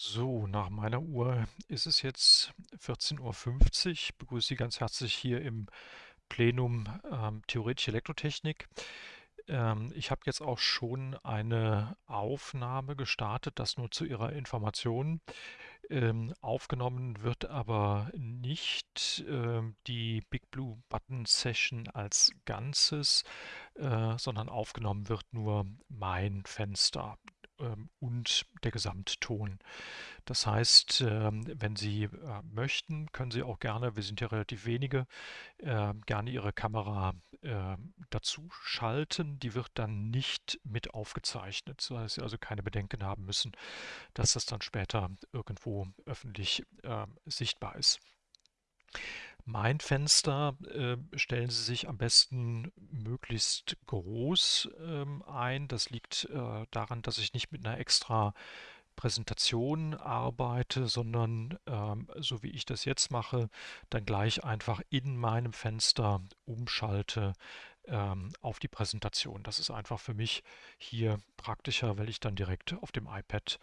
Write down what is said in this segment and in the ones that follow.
So, nach meiner Uhr ist es jetzt 14:50 Uhr. Ich begrüße Sie ganz herzlich hier im Plenum ähm, Theoretische Elektrotechnik. Ähm, ich habe jetzt auch schon eine Aufnahme gestartet, das nur zu Ihrer Information. Ähm, aufgenommen wird aber nicht ähm, die Big Blue Button Session als Ganzes, äh, sondern aufgenommen wird nur mein Fenster und der Gesamtton. Das heißt, ähm, wenn Sie äh, möchten, können Sie auch gerne, wir sind ja relativ wenige, äh, gerne Ihre Kamera dazu schalten. Die wird dann nicht mit aufgezeichnet, sodass Sie also keine Bedenken haben müssen, dass das dann später irgendwo öffentlich sichtbar ist. Mein Fenster äh, stellen Sie sich am besten möglichst groß ähm, ein. Das liegt äh, daran, dass ich nicht mit einer extra Präsentation arbeite, sondern ähm, so wie ich das jetzt mache, dann gleich einfach in meinem Fenster umschalte ähm, auf die Präsentation. Das ist einfach für mich hier praktischer, weil ich dann direkt auf dem iPad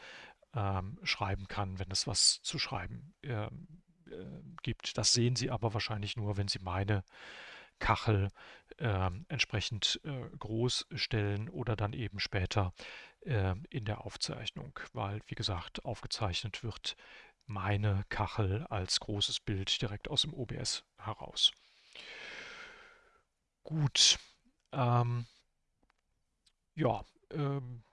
ähm, schreiben kann, wenn es was zu schreiben ähm, äh, gibt. Das sehen Sie aber wahrscheinlich nur, wenn Sie meine Kachel äh, entsprechend äh, groß stellen oder dann eben später äh, in der Aufzeichnung, weil wie gesagt aufgezeichnet wird meine Kachel als großes Bild direkt aus dem OBS heraus. Gut, ähm, ja, ähm,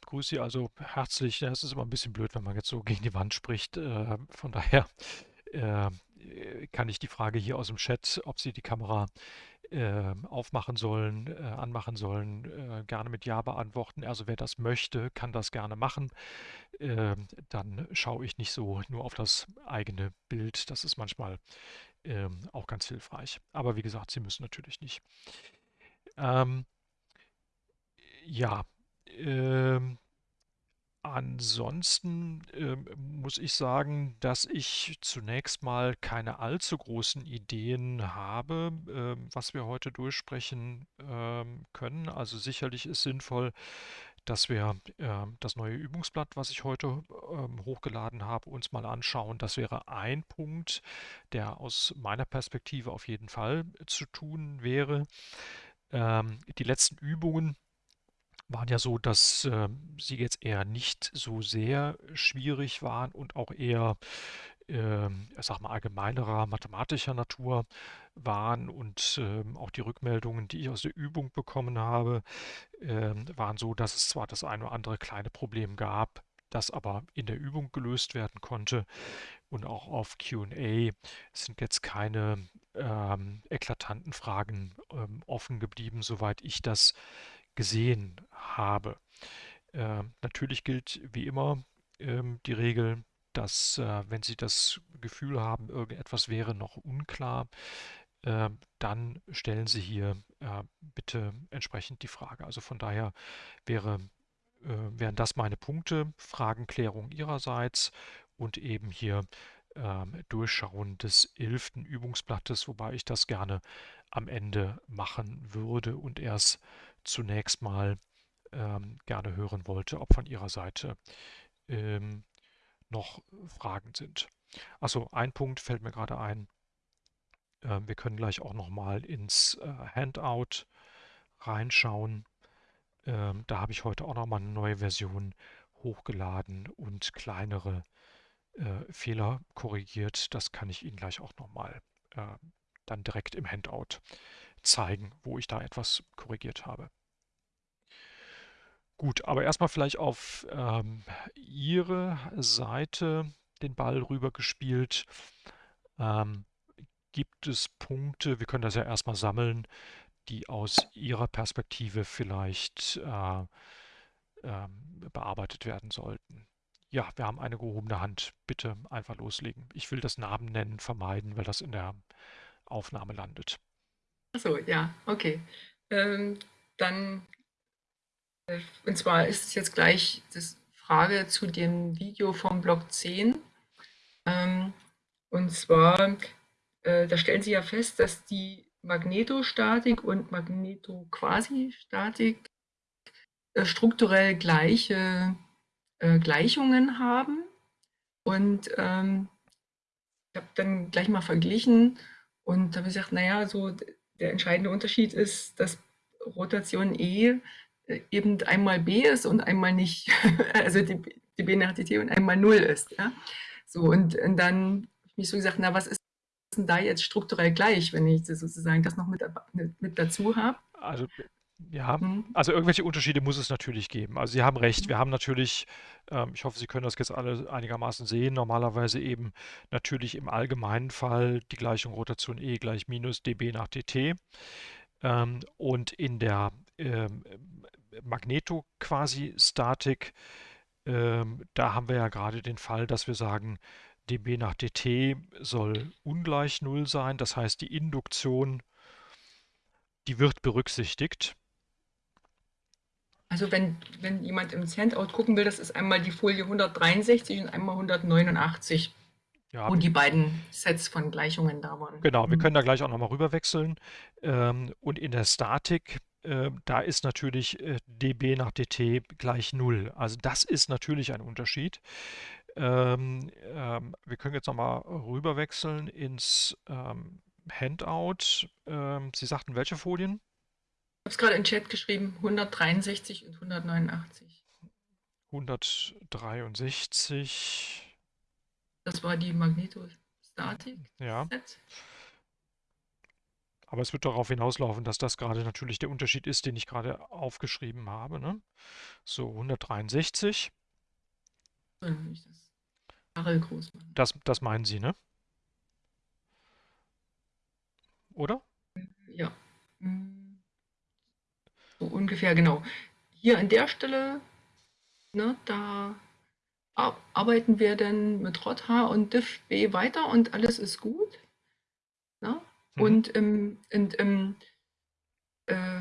begrüße Sie also herzlich. Es ist immer ein bisschen blöd, wenn man jetzt so gegen die Wand spricht. Äh, von daher äh, kann ich die Frage hier aus dem Chat, ob Sie die Kamera äh, aufmachen sollen, äh, anmachen sollen, äh, gerne mit Ja beantworten. Also wer das möchte, kann das gerne machen. Ähm, dann schaue ich nicht so nur auf das eigene Bild. Das ist manchmal ähm, auch ganz hilfreich. Aber wie gesagt, Sie müssen natürlich nicht. Ähm, ja, ähm, ansonsten ähm, muss ich sagen, dass ich zunächst mal keine allzu großen Ideen habe, ähm, was wir heute durchsprechen ähm, können. Also sicherlich ist sinnvoll, dass wir ähm, das neue Übungsblatt, was ich heute ähm, hochgeladen habe, uns mal anschauen. Das wäre ein Punkt, der aus meiner Perspektive auf jeden Fall zu tun wäre. Ähm, die letzten Übungen waren ja so, dass äh, sie jetzt eher nicht so sehr schwierig waren und auch eher, äh, ich sag mal, allgemeinerer mathematischer Natur waren. Und äh, auch die Rückmeldungen, die ich aus der Übung bekommen habe, ähm, waren so, dass es zwar das eine oder andere kleine Problem gab, das aber in der Übung gelöst werden konnte. Und auch auf QA sind jetzt keine ähm, eklatanten Fragen ähm, offen geblieben, soweit ich das gesehen habe. Äh, natürlich gilt wie immer ähm, die Regel, dass äh, wenn Sie das Gefühl haben, irgendetwas wäre noch unklar, äh, dann stellen Sie hier äh, bitte entsprechend die Frage. Also von daher wäre, äh, wären das meine Punkte, Fragenklärung Ihrerseits und eben hier ähm, Durchschauen des elften Übungsblattes, wobei ich das gerne am Ende machen würde und erst zunächst mal ähm, gerne hören wollte, ob von Ihrer Seite ähm, noch Fragen sind. Achso, ein Punkt fällt mir gerade ein. Äh, wir können gleich auch noch mal ins äh, Handout reinschauen. Ähm, da habe ich heute auch noch mal eine neue Version hochgeladen und kleinere äh, Fehler korrigiert. Das kann ich Ihnen gleich auch noch mal äh, dann direkt im Handout zeigen, wo ich da etwas korrigiert habe. Gut, aber erstmal vielleicht auf ähm, Ihre Seite den Ball rübergespielt. Ähm, gibt es Punkte, wir können das ja erstmal sammeln, die aus Ihrer Perspektive vielleicht äh, äh, bearbeitet werden sollten? Ja, wir haben eine gehobene Hand. Bitte einfach loslegen. Ich will das Namen nennen vermeiden, weil das in der Aufnahme landet. Achso, ja, okay. Ähm, dann, äh, und zwar ist es jetzt gleich die Frage zu dem Video vom Block 10. Ähm, und zwar, äh, da stellen Sie ja fest, dass die Magnetostatik und Magnetoquasistatik äh, strukturell gleiche äh, Gleichungen haben. Und ähm, ich habe dann gleich mal verglichen und habe gesagt, naja, so der entscheidende Unterschied ist, dass Rotation E äh, eben einmal B ist und einmal nicht, also die, die B nach DT und einmal Null ist. Ja? So, und, und dann habe ich mich so gesagt, na, was ist denn da jetzt strukturell gleich, wenn ich sozusagen das noch mit, mit dazu habe? Also ja, mhm. also irgendwelche Unterschiede muss es natürlich geben. Also Sie haben recht, wir haben natürlich, ähm, ich hoffe, Sie können das jetzt alle einigermaßen sehen, normalerweise eben natürlich im allgemeinen Fall die Gleichung Rotation E gleich minus dB nach dt. Ähm, und in der ähm, Magneto-Quasi-Statik, ähm, da haben wir ja gerade den Fall, dass wir sagen, dB nach dt soll ungleich Null sein. Das heißt, die Induktion, die wird berücksichtigt. Also wenn, wenn jemand im Handout gucken will, das ist einmal die Folie 163 und einmal 189, ja. wo die beiden Sets von Gleichungen da waren. Genau, wir mhm. können da gleich auch nochmal rüber wechseln. Ähm, und in der Statik, äh, da ist natürlich äh, dB nach dt gleich 0. Also das ist natürlich ein Unterschied. Ähm, ähm, wir können jetzt nochmal rüber wechseln ins Handout. Sie sagten welche Folien? Habe es gerade in den Chat geschrieben, 163 und 189. 163. Das war die Magnetostatik. Ja. Aber es wird darauf hinauslaufen, dass das gerade natürlich der Unterschied ist, den ich gerade aufgeschrieben habe. Ne? So, 163. Das, das meinen Sie, ne? Oder? Ja. Mhm. So ungefähr, genau. Hier an der Stelle, ne, da arbeiten wir dann mit ROTH und diffb weiter und alles ist gut. Ne? Mhm. Und, im, und, im, äh,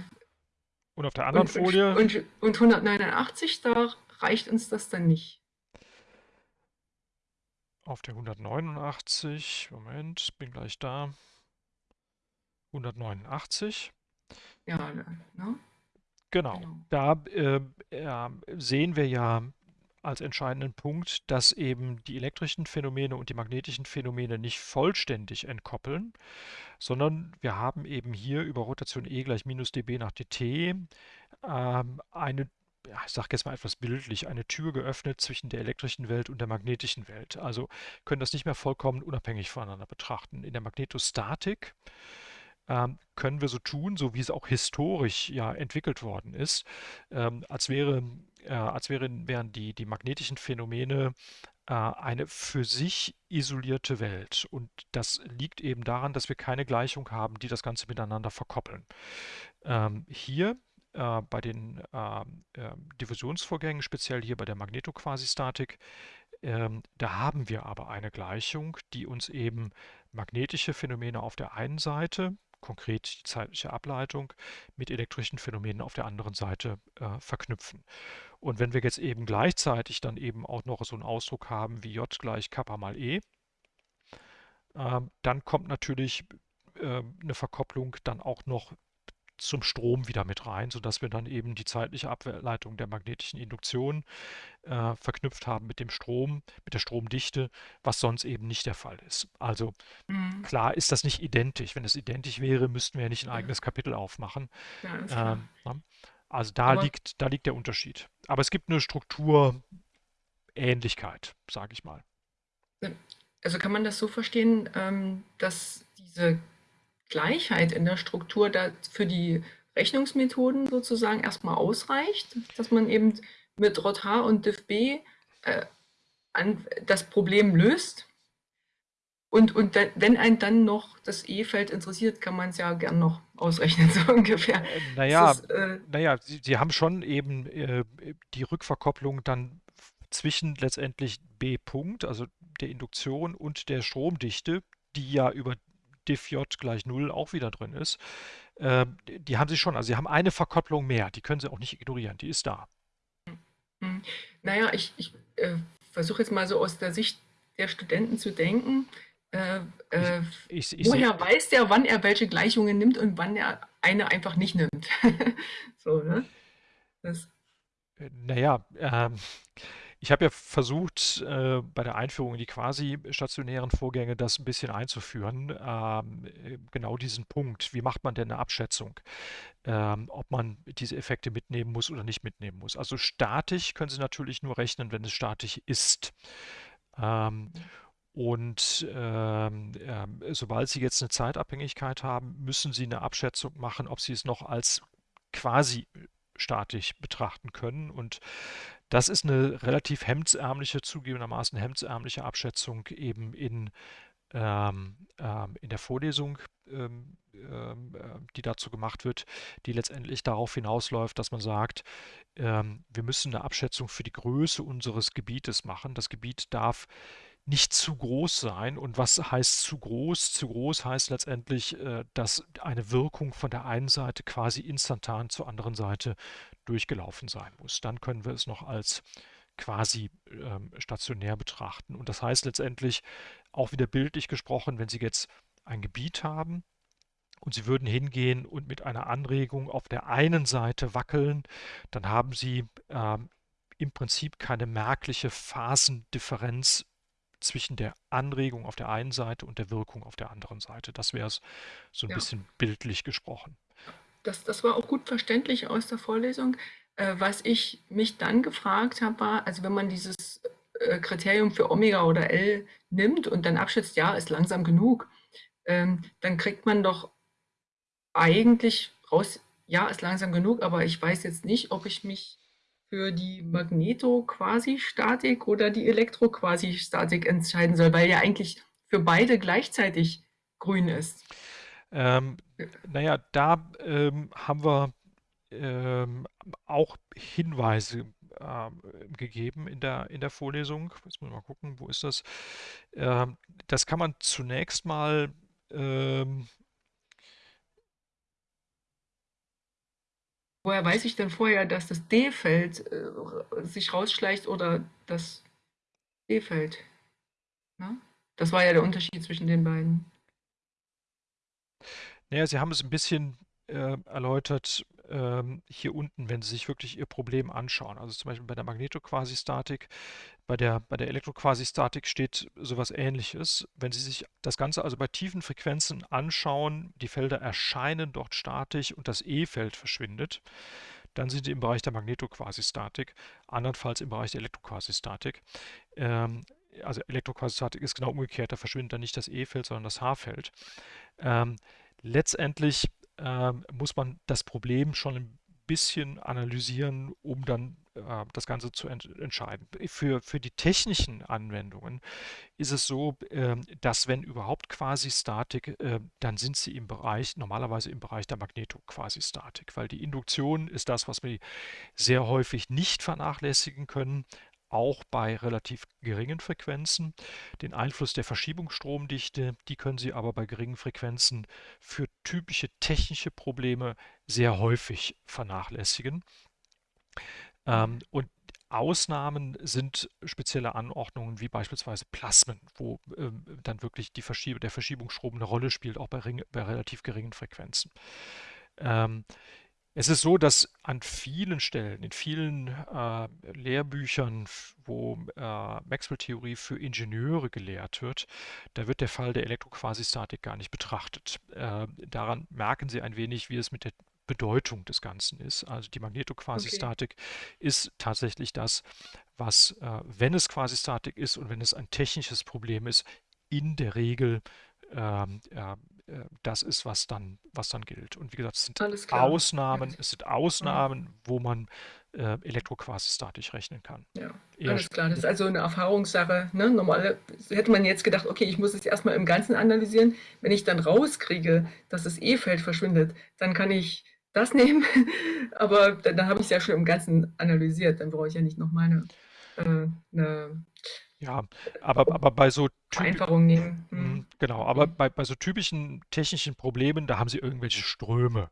und auf der anderen und, Folie? Und, und 189, da reicht uns das dann nicht. Auf der 189, Moment, bin gleich da. 189. Ja, ne? Genau. genau. Da äh, äh, sehen wir ja als entscheidenden Punkt, dass eben die elektrischen Phänomene und die magnetischen Phänomene nicht vollständig entkoppeln, sondern wir haben eben hier über Rotation E gleich minus dB nach dt äh, eine, ja, ich sage jetzt mal etwas bildlich, eine Tür geöffnet zwischen der elektrischen Welt und der magnetischen Welt. Also können das nicht mehr vollkommen unabhängig voneinander betrachten. In der Magnetostatik ähm, können wir so tun, so wie es auch historisch ja entwickelt worden ist, ähm, als, wäre, äh, als wären, wären die, die magnetischen Phänomene äh, eine für sich isolierte Welt. Und das liegt eben daran, dass wir keine Gleichung haben, die das Ganze miteinander verkoppeln. Ähm, hier äh, bei den ähm, äh, Diffusionsvorgängen, speziell hier bei der Magnetoquasistatik, ähm, da haben wir aber eine Gleichung, die uns eben magnetische Phänomene auf der einen Seite konkret die zeitliche Ableitung mit elektrischen Phänomenen auf der anderen Seite äh, verknüpfen. Und wenn wir jetzt eben gleichzeitig dann eben auch noch so einen Ausdruck haben wie J gleich Kappa mal E, äh, dann kommt natürlich äh, eine Verkopplung dann auch noch zum Strom wieder mit rein, sodass wir dann eben die zeitliche Ableitung der magnetischen Induktion äh, verknüpft haben mit dem Strom, mit der Stromdichte, was sonst eben nicht der Fall ist. Also mhm. klar ist das nicht identisch. Wenn es identisch wäre, müssten wir ja nicht ein eigenes Kapitel aufmachen. Ja, ähm, ne? Also da liegt, da liegt der Unterschied. Aber es gibt eine Strukturähnlichkeit, sage ich mal. Also kann man das so verstehen, ähm, dass diese Gleichheit in der Struktur da für die Rechnungsmethoden sozusagen erstmal ausreicht, dass man eben mit ROT-H und DIF-B äh, das Problem löst. Und, und wenn ein dann noch das E-Feld interessiert, kann man es ja gern noch ausrechnen, so ungefähr. Äh, naja, ist, äh, naja Sie, Sie, haben schon eben äh, die Rückverkopplung dann zwischen letztendlich B. -Punkt, also der Induktion und der Stromdichte, die ja über diff j gleich 0 auch wieder drin ist, äh, die haben sie schon. Also sie haben eine Verkopplung mehr, die können sie auch nicht ignorieren, die ist da. Hm. Naja, ich, ich äh, versuche jetzt mal so aus der Sicht der Studenten zu denken. Äh, äh ich, ich, woher weiß der, wann er welche Gleichungen nimmt und wann er eine einfach nicht nimmt? so, ne? Das. Äh, naja, ähm, ich habe ja versucht, äh, bei der Einführung in die quasi-stationären Vorgänge das ein bisschen einzuführen. Ähm, äh, genau diesen Punkt. Wie macht man denn eine Abschätzung? Ähm, ob man diese Effekte mitnehmen muss oder nicht mitnehmen muss. Also statisch können Sie natürlich nur rechnen, wenn es statisch ist. Ähm, und ähm, ähm, sobald Sie jetzt eine Zeitabhängigkeit haben, müssen Sie eine Abschätzung machen, ob Sie es noch als quasi statisch betrachten können. Und das ist eine relativ hemdsärmliche, zugegebenermaßen hemdsärmliche Abschätzung eben in, ähm, ähm, in der Vorlesung, ähm, ähm, äh, die dazu gemacht wird, die letztendlich darauf hinausläuft, dass man sagt, ähm, wir müssen eine Abschätzung für die Größe unseres Gebietes machen. Das Gebiet darf nicht zu groß sein. Und was heißt zu groß? Zu groß heißt letztendlich, äh, dass eine Wirkung von der einen Seite quasi instantan zur anderen Seite durchgelaufen sein muss. Dann können wir es noch als quasi ähm, stationär betrachten. Und das heißt letztendlich auch wieder bildlich gesprochen, wenn Sie jetzt ein Gebiet haben und Sie würden hingehen und mit einer Anregung auf der einen Seite wackeln, dann haben Sie ähm, im Prinzip keine merkliche Phasendifferenz zwischen der Anregung auf der einen Seite und der Wirkung auf der anderen Seite. Das wäre es so ein Ja, bisschen bildlich gesprochen. das, das war auch gut verständlich aus der Vorlesung. Äh, was ich mich dann gefragt habe, war, also wenn man dieses äh, Kriterium für Omega oder L nimmt und dann abschätzt, ja, ist langsam genug, ähm, dann kriegt man doch eigentlich raus, ja, ist langsam genug, aber ich weiß jetzt nicht, ob ich mich für die Magneto-Quasi-Statik oder die Elektro-Quasi-Statik entscheiden soll, weil ja eigentlich für beide gleichzeitig grün ist. Ähm, naja, da ähm, haben wir ähm, auch Hinweise ähm, gegeben in der, in der Vorlesung. Jetzt muss ich mal gucken, wo ist das? Ähm, das kann man zunächst mal Woher weiß ich denn vorher, dass das D-Feld äh, sich rausschleicht oder das E-Feld? Ne? Das war ja der Unterschied zwischen den beiden. Naja, Sie haben es ein bisschen äh, erläutert ähm, hier unten, wenn Sie sich wirklich Ihr Problem anschauen. Also zum Beispiel bei der Magnetoquasistatik, bei der, bei der Elektroquasistatik steht sowas Ähnliches. Wenn Sie sich das Ganze also bei tiefen Frequenzen anschauen, die Felder erscheinen dort statisch und das E-Feld verschwindet, dann sind Sie im Bereich der Magnetoquasistatik, andernfalls im Bereich der Elektroquasistatik. Ähm, also Elektroquasistatik ist genau umgekehrt, da verschwindet dann nicht das E-Feld, sondern das H-Feld. Ähm, letztendlich ähm, muss man das Problem schon ein bisschen analysieren, um dann äh, das Ganze zu ent entscheiden. Für, für die technischen Anwendungen ist es so, ähm, dass wenn überhaupt Quasi-Statik, äh, dann sind sie im Bereich, normalerweise im Bereich der Magneto-Quasi-Statik, weil die Induktion ist das, was wir sehr häufig nicht vernachlässigen können auch bei relativ geringen Frequenzen. Den Einfluss der Verschiebungsstromdichte, die können Sie aber bei geringen Frequenzen für typische technische Probleme sehr häufig vernachlässigen. Ähm, und Ausnahmen sind spezielle Anordnungen wie beispielsweise Plasmen, wo ähm, dann wirklich die Verschieb der Verschiebungsstrom eine Rolle spielt, auch bei, bei relativ geringen Frequenzen. Ähm, es ist so, dass an vielen Stellen, in vielen äh, Lehrbüchern, wo äh, Maxwell-Theorie für Ingenieure gelehrt wird, da wird der Fall der Elektroquasistatik gar nicht betrachtet. Äh, daran merken Sie ein wenig, wie es mit der Bedeutung des Ganzen ist. Also die Okay. Magnetoquasistatik ist tatsächlich das, was, äh, wenn es Quasistatik ist und wenn es ein technisches Problem ist, in der Regel ähm, äh, äh, das ist, was dann, was dann gilt. Und wie gesagt, es sind. Ausnahmen, es sind Mhm. Ausnahmen, wo man äh, elektroquasistatisch rechnen kann. Ja, Eher alles klar. Das ist also eine Erfahrungssache. Ne? Normal hätte man jetzt gedacht, okay, ich muss es erstmal im Ganzen analysieren. Wenn ich dann rauskriege, dass das E-Feld verschwindet, dann kann ich das nehmen. Aber dann, dann habe ich es ja schon im Ganzen analysiert. Dann brauche ich ja nicht nochmal eine, äh, eine ja, aber, aber bei so Vereinfachung nehmen. Hm. Mhm. Genau, aber hm. bei, bei so typischen technischen Problemen, da haben sie irgendwelche Ströme.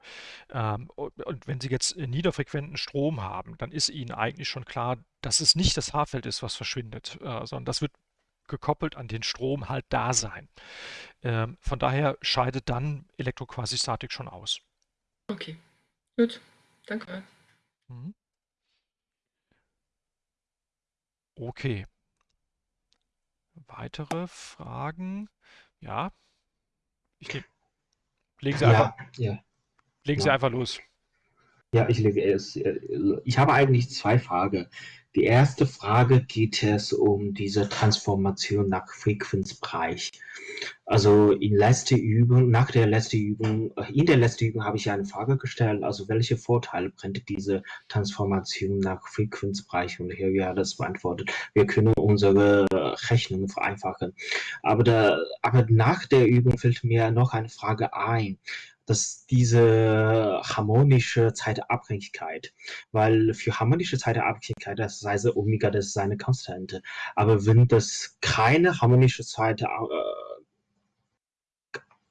Ähm, und, und wenn sie jetzt niederfrequenten Strom haben, dann ist ihnen eigentlich schon klar, dass es nicht das Haarfeld ist, was verschwindet, äh, sondern das wird gekoppelt an den Strom halt da sein. Ähm, von daher scheidet dann Elektroquasistatik schon aus. Okay, gut, danke. Mhm. Okay. Weitere Fragen? Ja, ich nehme. Legen Sie einfach, Ja, ja, legen Sie ja. einfach los. Ja, ich lege es. äh, Ich habe eigentlich zwei Fragen. Die erste Frage geht es um diese Transformation nach Frequenzbereich. Also in letzter Übung, nach der letzten Übung, äh, in der letzten Übung habe ich eine Frage gestellt, also welche Vorteile bringt diese Transformation nach Frequenzbereich? Und hier ja das beantwortet. Wir können unsere Rechnungen vereinfachen. Aber, da, aber nach der Übung fällt mir noch eine Frage ein dass diese harmonische Zeitabhängigkeit, weil für harmonische Zeitabhängigkeit, das heißt Omega, das ist eine Konstante. Aber wenn das keine harmonische Zeit, äh,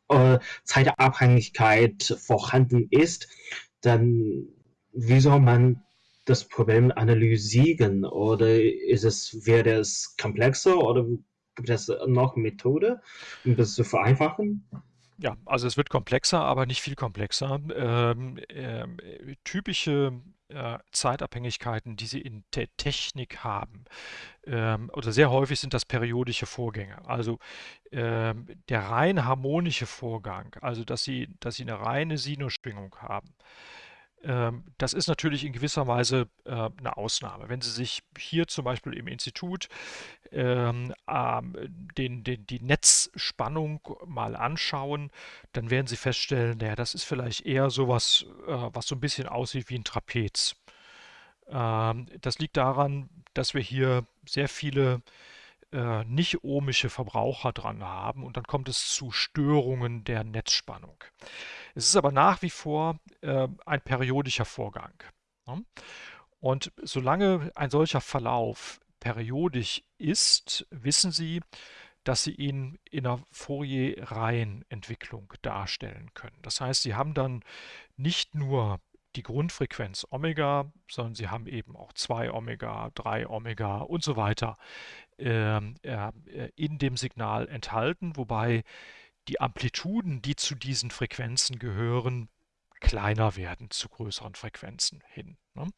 äh, Zeitabhängigkeit vorhanden ist, dann wie soll man das Problem analysieren? Oder ist es, wäre es komplexer oder gibt es noch Methode, um das zu vereinfachen? Ja, also es wird komplexer, aber nicht viel komplexer. Ähm, ähm, typische äh, Zeitabhängigkeiten, die Sie in der Technik haben, ähm, oder sehr häufig sind das periodische Vorgänge. Also ähm, der rein harmonische Vorgang, also dass Sie, dass Sie eine reine Sinusschwingung haben, das ist natürlich in gewisser Weise äh, eine Ausnahme. Wenn Sie sich hier zum Beispiel im Institut ähm, ähm, den, den, die Netzspannung mal anschauen, dann werden Sie feststellen, naja, das ist vielleicht eher sowas, äh, was so ein bisschen aussieht wie ein Trapez. Ähm, das liegt daran, dass wir hier sehr viele äh, nicht ohmische Verbraucher dran haben und dann kommt es zu Störungen der Netzspannung. Es ist aber nach wie vor äh, ein periodischer Vorgang. Ne? Und solange ein solcher Verlauf periodisch ist, wissen Sie, dass Sie ihn in einer Fourier-Reihenentwicklung darstellen können. Das heißt, Sie haben dann nicht nur die Grundfrequenz Omega, sondern Sie haben eben auch 2 Omega, 3 Omega und so weiter ähm, äh, in dem Signal enthalten, wobei die Amplituden, die zu diesen Frequenzen gehören, kleiner werden zu größeren Frequenzen hin. Ne?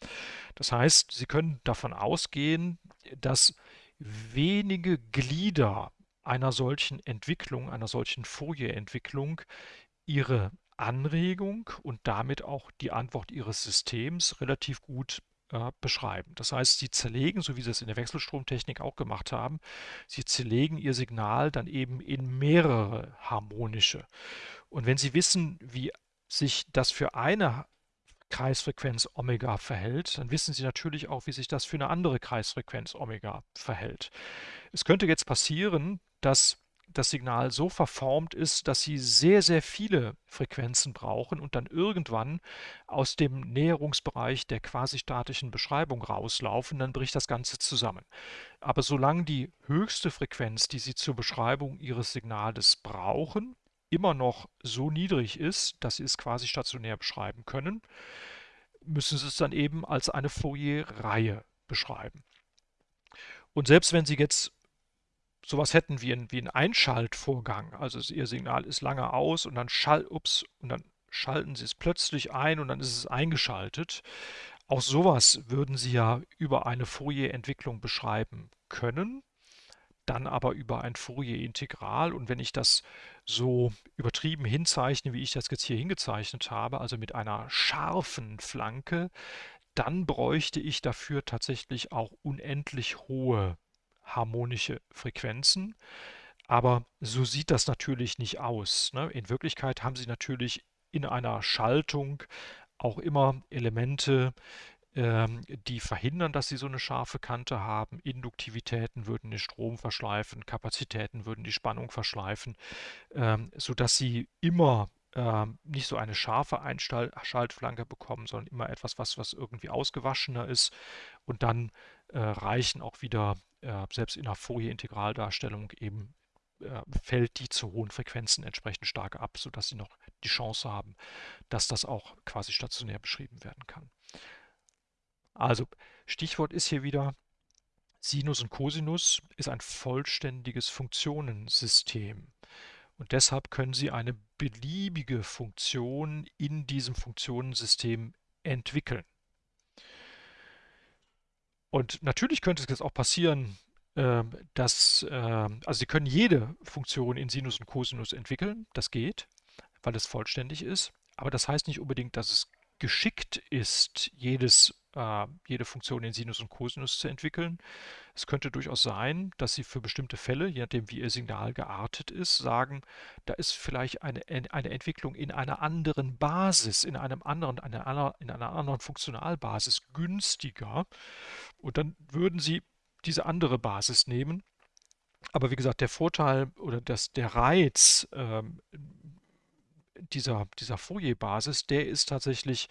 Das heißt, Sie können davon ausgehen, dass wenige Glieder einer solchen Entwicklung, einer solchen Fourier-Entwicklung ihre Anregung und damit auch die Antwort Ihres Systems relativ gut äh, beschreiben. Das heißt, Sie zerlegen, so wie Sie es in der Wechselstromtechnik auch gemacht haben, Sie zerlegen Ihr Signal dann eben in mehrere harmonische. Und wenn Sie wissen, wie sich das für eine Kreisfrequenz Omega verhält, dann wissen Sie natürlich auch, wie sich das für eine andere Kreisfrequenz Omega verhält. Es könnte jetzt passieren, dass das Signal so verformt ist, dass Sie sehr, sehr viele Frequenzen brauchen und dann irgendwann aus dem Näherungsbereich der quasi-statischen Beschreibung rauslaufen, dann bricht das Ganze zusammen. Aber solange die höchste Frequenz, die Sie zur Beschreibung Ihres Signales brauchen, immer noch so niedrig ist, dass Sie es quasi stationär beschreiben können, müssen Sie es dann eben als eine Fourier-Reihe beschreiben. Und selbst wenn Sie jetzt sowas hätten wie ein, wie ein Einschaltvorgang, also Ihr Signal ist lange aus und dann, schall, ups, und dann schalten Sie es plötzlich ein und dann ist es eingeschaltet. Auch sowas würden Sie ja über eine Fourier-Entwicklung beschreiben können, dann aber über ein Fourier-Integral. Und wenn ich das so übertrieben hinzeichne, wie ich das jetzt hier hingezeichnet habe, also mit einer scharfen Flanke, dann bräuchte ich dafür tatsächlich auch unendlich hohe harmonische Frequenzen. Aber so sieht das natürlich nicht aus. Ne? In Wirklichkeit haben Sie natürlich in einer Schaltung auch immer Elemente, ähm, die verhindern, dass Sie so eine scharfe Kante haben. Induktivitäten würden den Strom verschleifen, Kapazitäten würden die Spannung verschleifen, ähm, sodass Sie immer ähm, nicht so eine scharfe Einschaltflanke bekommen, sondern immer etwas, was, was irgendwie ausgewaschener ist. Und dann äh, reichen auch wieder, äh, selbst in einer Fourier-Integraldarstellung eben, äh, fällt die zu hohen Frequenzen entsprechend stark ab, sodass Sie noch die Chance haben, dass das auch quasi stationär beschrieben werden kann. Also Stichwort ist hier wieder Sinus und Cosinus ist ein vollständiges Funktionensystem. Und deshalb können Sie eine beliebige Funktion in diesem Funktionensystem entwickeln. Und natürlich könnte es jetzt auch passieren, ähm, dass, ähm, also Sie können jede Funktion in Sinus und Cosinus entwickeln, das geht, weil es vollständig ist, aber das heißt nicht unbedingt, dass es geschickt ist, jedes, äh, jede Funktion in Sinus und Cosinus zu entwickeln. Es könnte durchaus sein, dass Sie für bestimmte Fälle, je nachdem wie Ihr Signal geartet ist, sagen, da ist vielleicht eine, eine Entwicklung in einer anderen Basis, in einem anderen, einer, in einer anderen Funktionalbasis günstiger. Und dann würden Sie diese andere Basis nehmen. Aber wie gesagt, der Vorteil oder das, der Reiz ähm, dieser, dieser Fourier-Basis, der ist tatsächlich,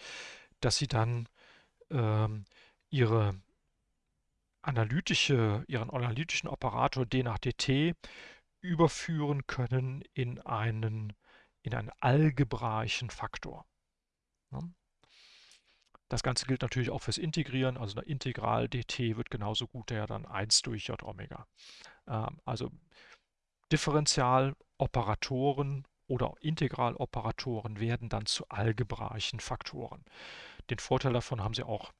dass Sie dann ähm, Ihre analytische, Ihren analytischen Operator d nach dt überführen können in einen, in einen algebraischen Faktor. Ja. Das Ganze gilt natürlich auch fürs Integrieren, also eine Integral dt wird genauso gut ja dann 1 durch j Omega. Ähm, also Differentialoperatoren oder Integraloperatoren werden dann zu algebraischen Faktoren. Den Vorteil davon haben Sie auch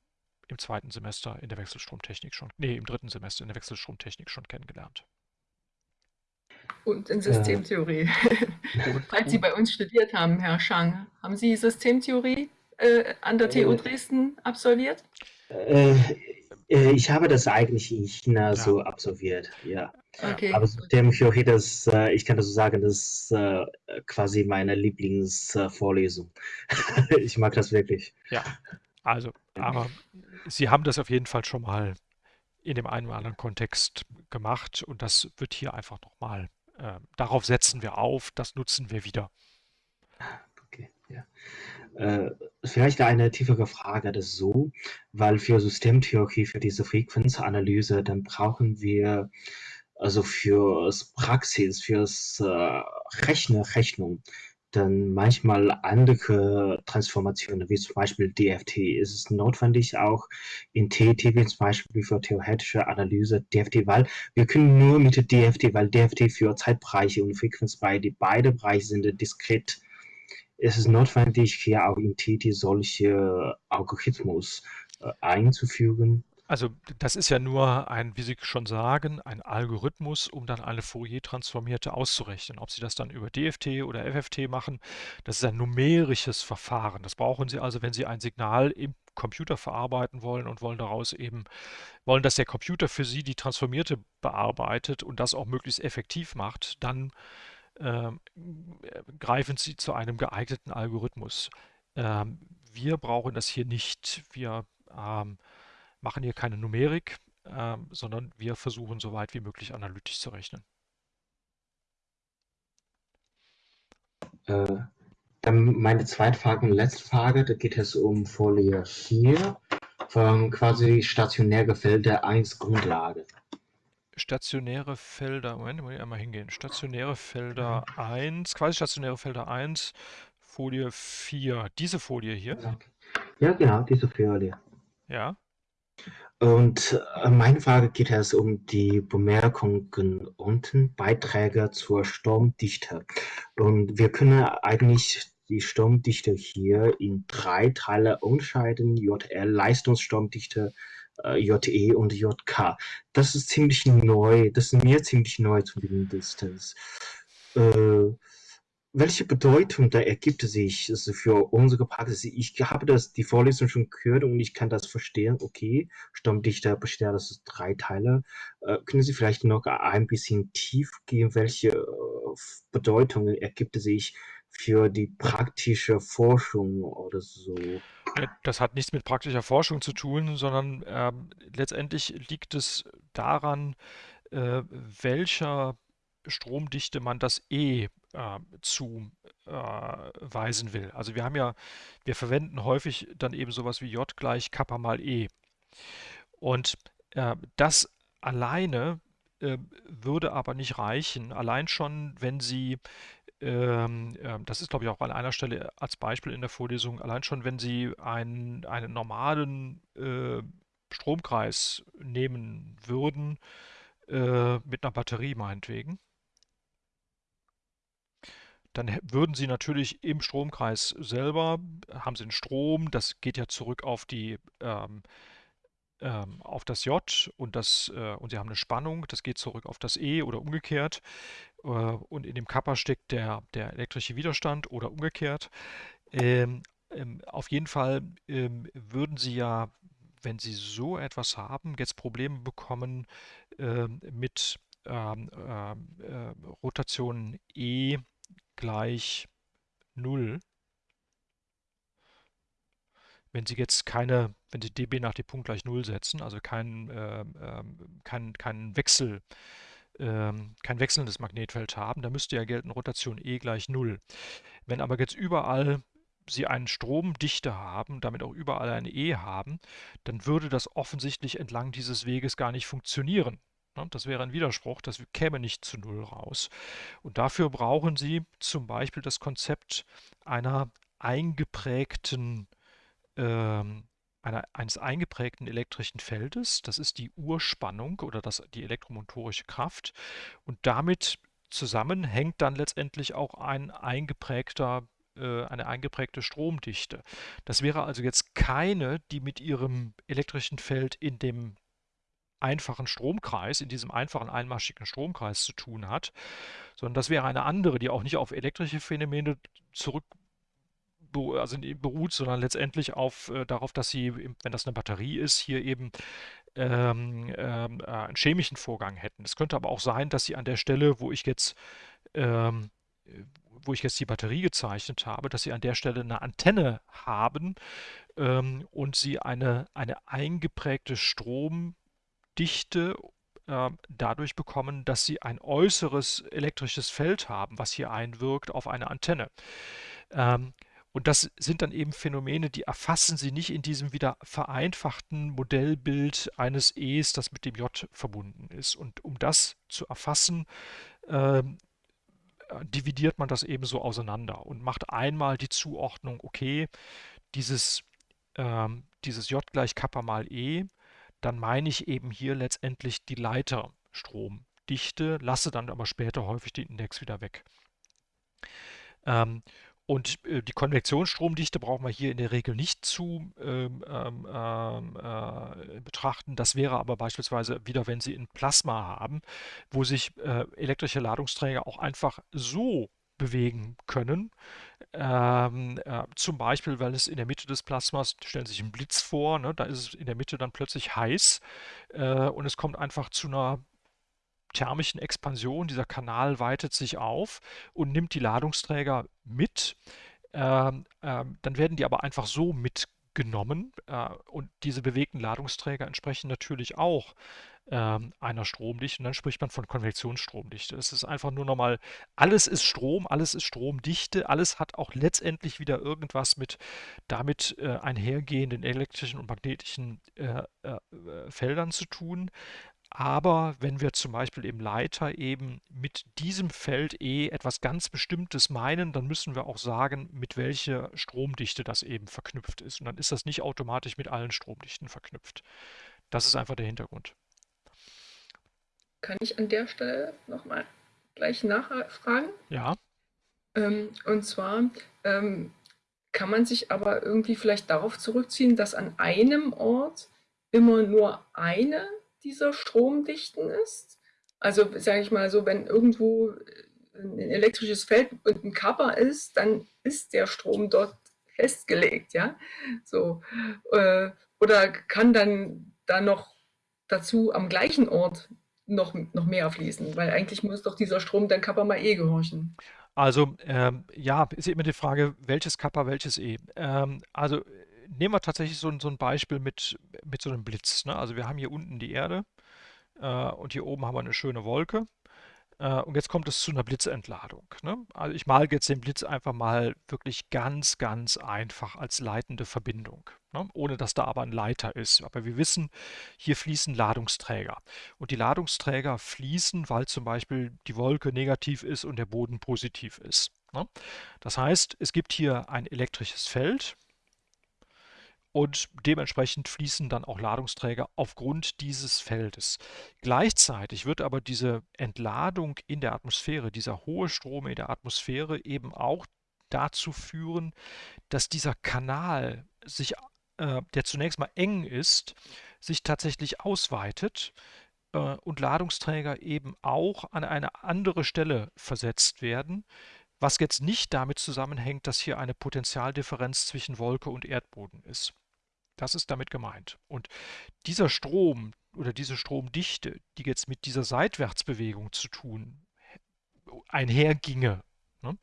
im zweiten Semester in der Wechselstromtechnik schon, nee, im dritten Semester in der Wechselstromtechnik schon kennengelernt. Und in Systemtheorie. Äh, Falls Sie bei uns studiert haben, Herr Schang, haben Sie Systemtheorie äh, an der TU äh, Dresden absolviert? Äh, äh, ich habe das eigentlich in China ja. so absolviert, ja. Okay. Aber Systemtheorie, das, äh, ich kann das so sagen, das ist quasi meine Lieblingsvorlesung. ich mag das wirklich. Ja, also, aber Sie haben das auf jeden Fall schon mal in dem einen oder anderen Kontext gemacht und das wird hier einfach nochmal, äh, darauf setzen wir auf, das nutzen wir wieder. Okay, ja. Äh, vielleicht eine tiefere Frage, das ist so, weil für Systemtheorie, für diese Frequenzanalyse, dann brauchen wir also fürs Praxis, fürs äh, Rechner, Rechnung, dann manchmal andere Transformationen, wie zum Beispiel DFT. Ist es notwendig auch in TT, wie zum Beispiel für theoretische Analyse DFT, weil wir können nur mit DFT, weil DFT für Zeitbereiche und Frequenzbereiche, beide Bereiche sind diskret es ist notwendig, hier auch in TT solche Algorithmus äh, einzufügen. Also das ist ja nur ein, wie Sie schon sagen, ein Algorithmus, um dann eine Fourier-Transformierte auszurechnen. Ob Sie das dann über DFT oder FFT machen, das ist ein numerisches Verfahren. Das brauchen Sie also, wenn Sie ein Signal im Computer verarbeiten wollen und wollen daraus eben, wollen, dass der Computer für Sie die Transformierte bearbeitet und das auch möglichst effektiv macht, dann ähm, greifen Sie zu einem geeigneten Algorithmus. Ähm, wir brauchen das hier nicht. Wir ähm, machen hier keine Numerik, ähm, sondern wir versuchen so weit wie möglich analytisch zu rechnen. Äh, dann meine zweite Frage und letzte Frage, da geht es um Folie 4 von quasi stationäre Felder 1 Grundlage stationäre Felder, Moment, muss ich einmal hingehen. Stationäre Felder 1, quasi stationäre Felder 1, Folie 4. Diese Folie hier? Ja, genau, diese Folie. Ja. Und äh, meine Frage geht es um die Bemerkungen unten, Beiträge zur Sturmdichte. Und wir können eigentlich die Sturmdichte hier in drei Teile unterscheiden, JL, Leistungssturmdichte, äh, JE und JK. Das ist ziemlich neu, das ist mir ziemlich neu zumindest. Äh, welche Bedeutung da ergibt sich also für unsere Praxis? Ich habe das die Vorlesung schon gehört und ich kann das verstehen. Okay, Stammdichter besteht aus drei Teile. Äh, können Sie vielleicht noch ein bisschen tief gehen? Welche äh, Bedeutung ergibt sich für die praktische Forschung oder so? Das hat nichts mit praktischer Forschung zu tun, sondern ähm, letztendlich liegt es daran, äh, welcher Stromdichte man das E äh, zuweisen äh, will. Also wir haben ja, wir verwenden häufig dann eben sowas wie J gleich Kappa mal E. Und äh, das alleine äh, würde aber nicht reichen. Allein schon, wenn Sie ähm, ähm, das ist, glaube ich, auch an einer Stelle als Beispiel in der Vorlesung, allein schon, wenn Sie einen, einen normalen Stromkreis nehmen würden, äh, mit einer Batterie meinetwegen, dann würden Sie natürlich im Stromkreis selber, haben Sie einen Strom, das geht ja zurück auf die, ähm, ähm, auf das J und, das, äh, und Sie haben eine Spannung, das geht zurück auf das E oder umgekehrt. Äh, und in dem Kappa steckt der, der elektrische Widerstand oder umgekehrt. Ähm, ähm, auf jeden Fall ähm, würden Sie ja, wenn Sie so etwas haben, jetzt Probleme bekommen ähm, mit äh, Rotation E gleich 0 wenn Sie jetzt keine, wenn Sie dB nach d Punkt gleich 0 setzen, also kein, ähm, ähm, kein, kein Wechsel, ähm, kein wechselndes Magnetfeld haben, dann müsste ja gelten Rotation E gleich 0. Wenn aber jetzt überall Sie eine Stromdichte haben, damit auch überall eine E haben, dann würde das offensichtlich entlang dieses Weges gar nicht funktionieren. Ne? Das wäre ein Widerspruch, das käme nicht zu Null raus. Und dafür brauchen Sie zum Beispiel das Konzept einer eingeprägten ähm, einer, eines eingeprägten elektrischen Feldes. Das ist die Urspannung oder das, die elektromotorische Kraft. Und damit zusammen hängt dann letztendlich auch ein eingeprägter äh, eine eingeprägte Stromdichte. Das wäre also jetzt keine, die mit ihrem elektrischen Feld in dem einfachen Stromkreis, in diesem einfachen einmaschigen Stromkreis zu tun hat, sondern das wäre eine andere, die auch nicht auf elektrische Phänomene zurück also beruht, sondern letztendlich auf, äh, darauf, dass sie, wenn das eine Batterie ist, hier eben ähm, ähm, äh, einen chemischen Vorgang hätten. Es könnte aber auch sein, dass sie an der Stelle, wo ich jetzt ähm, wo ich jetzt die Batterie gezeichnet habe, dass sie an der Stelle eine Antenne haben ähm, und sie eine, eine eingeprägte Stromdichte äh, dadurch bekommen, dass sie ein äußeres elektrisches Feld haben, was hier einwirkt auf eine Antenne. Ähm, und das sind dann eben Phänomene, die erfassen Sie nicht in diesem wieder vereinfachten Modellbild eines E's, das mit dem J verbunden ist. Und um das zu erfassen, ähm, dividiert man das eben so auseinander und macht einmal die Zuordnung, okay, dieses, ähm, dieses J gleich Kappa mal E, dann meine ich eben hier letztendlich die Leiterstromdichte, lasse dann aber später häufig den Index wieder weg. Ähm, und äh, die Konvektionsstromdichte brauchen wir hier in der Regel nicht zu ähm, ähm, ähm, äh, betrachten. Das wäre aber beispielsweise wieder, wenn Sie ein Plasma haben, wo sich äh, elektrische Ladungsträger auch einfach so bewegen können. Ähm, äh, zum Beispiel, weil es in der Mitte des Plasmas, stellen Sie sich einen Blitz vor, ne, da ist es in der Mitte dann plötzlich heiß äh, und es kommt einfach zu einer thermischen Expansion. Dieser Kanal weitet sich auf und nimmt die Ladungsträger mit. Ähm, ähm, dann werden die aber einfach so mitgenommen äh, und diese bewegten Ladungsträger entsprechen natürlich auch ähm, einer Stromdichte und dann spricht man von Konvektionsstromdichte. Es ist einfach nur nochmal, alles ist Strom, alles ist Stromdichte, alles hat auch letztendlich wieder irgendwas mit damit äh, einhergehenden elektrischen und magnetischen äh, äh, Feldern zu tun. Aber wenn wir zum Beispiel im Leiter eben mit diesem Feld E etwas ganz Bestimmtes meinen, dann müssen wir auch sagen, mit welcher Stromdichte das eben verknüpft ist. Und dann ist das nicht automatisch mit allen Stromdichten verknüpft. Das ist einfach der Hintergrund. Kann ich an der Stelle nochmal gleich nachfragen? Ja. Ähm, und zwar ähm, kann man sich aber irgendwie vielleicht darauf zurückziehen, dass an einem Ort immer nur eine dieser Stromdichten ist. Also sage ich mal so, wenn irgendwo ein elektrisches Feld und ein Kappa ist, dann ist der Strom dort festgelegt, ja. So äh, oder kann dann da noch dazu am gleichen Ort noch, noch mehr fließen, weil eigentlich muss doch dieser Strom dann Kappa mal E gehorchen. Also ähm, ja, ist immer die Frage, welches Kappa, welches E. Ähm, also nehmen wir tatsächlich so, so ein Beispiel mit, mit so einem Blitz. Ne? Also wir haben hier unten die Erde äh, und hier oben haben wir eine schöne Wolke. Äh, und jetzt kommt es zu einer Blitzentladung. Ne? Also ich male jetzt den Blitz einfach mal wirklich ganz, ganz einfach als leitende Verbindung, ne? ohne dass da aber ein Leiter ist. Aber wir wissen, hier fließen Ladungsträger. Und die Ladungsträger fließen, weil zum Beispiel die Wolke negativ ist und der Boden positiv ist. Ne? Das heißt, es gibt hier ein elektrisches Feld, und dementsprechend fließen dann auch Ladungsträger aufgrund dieses Feldes. Gleichzeitig wird aber diese Entladung in der Atmosphäre, dieser hohe Strom in der Atmosphäre eben auch dazu führen, dass dieser Kanal sich äh, der zunächst mal eng ist, sich tatsächlich ausweitet äh, und Ladungsträger eben auch an eine andere Stelle versetzt werden, was jetzt nicht damit zusammenhängt, dass hier eine Potentialdifferenz zwischen Wolke und Erdboden ist. Das ist damit gemeint. Und dieser Strom oder diese Stromdichte, die jetzt mit dieser Seitwärtsbewegung zu tun einherginge, ne,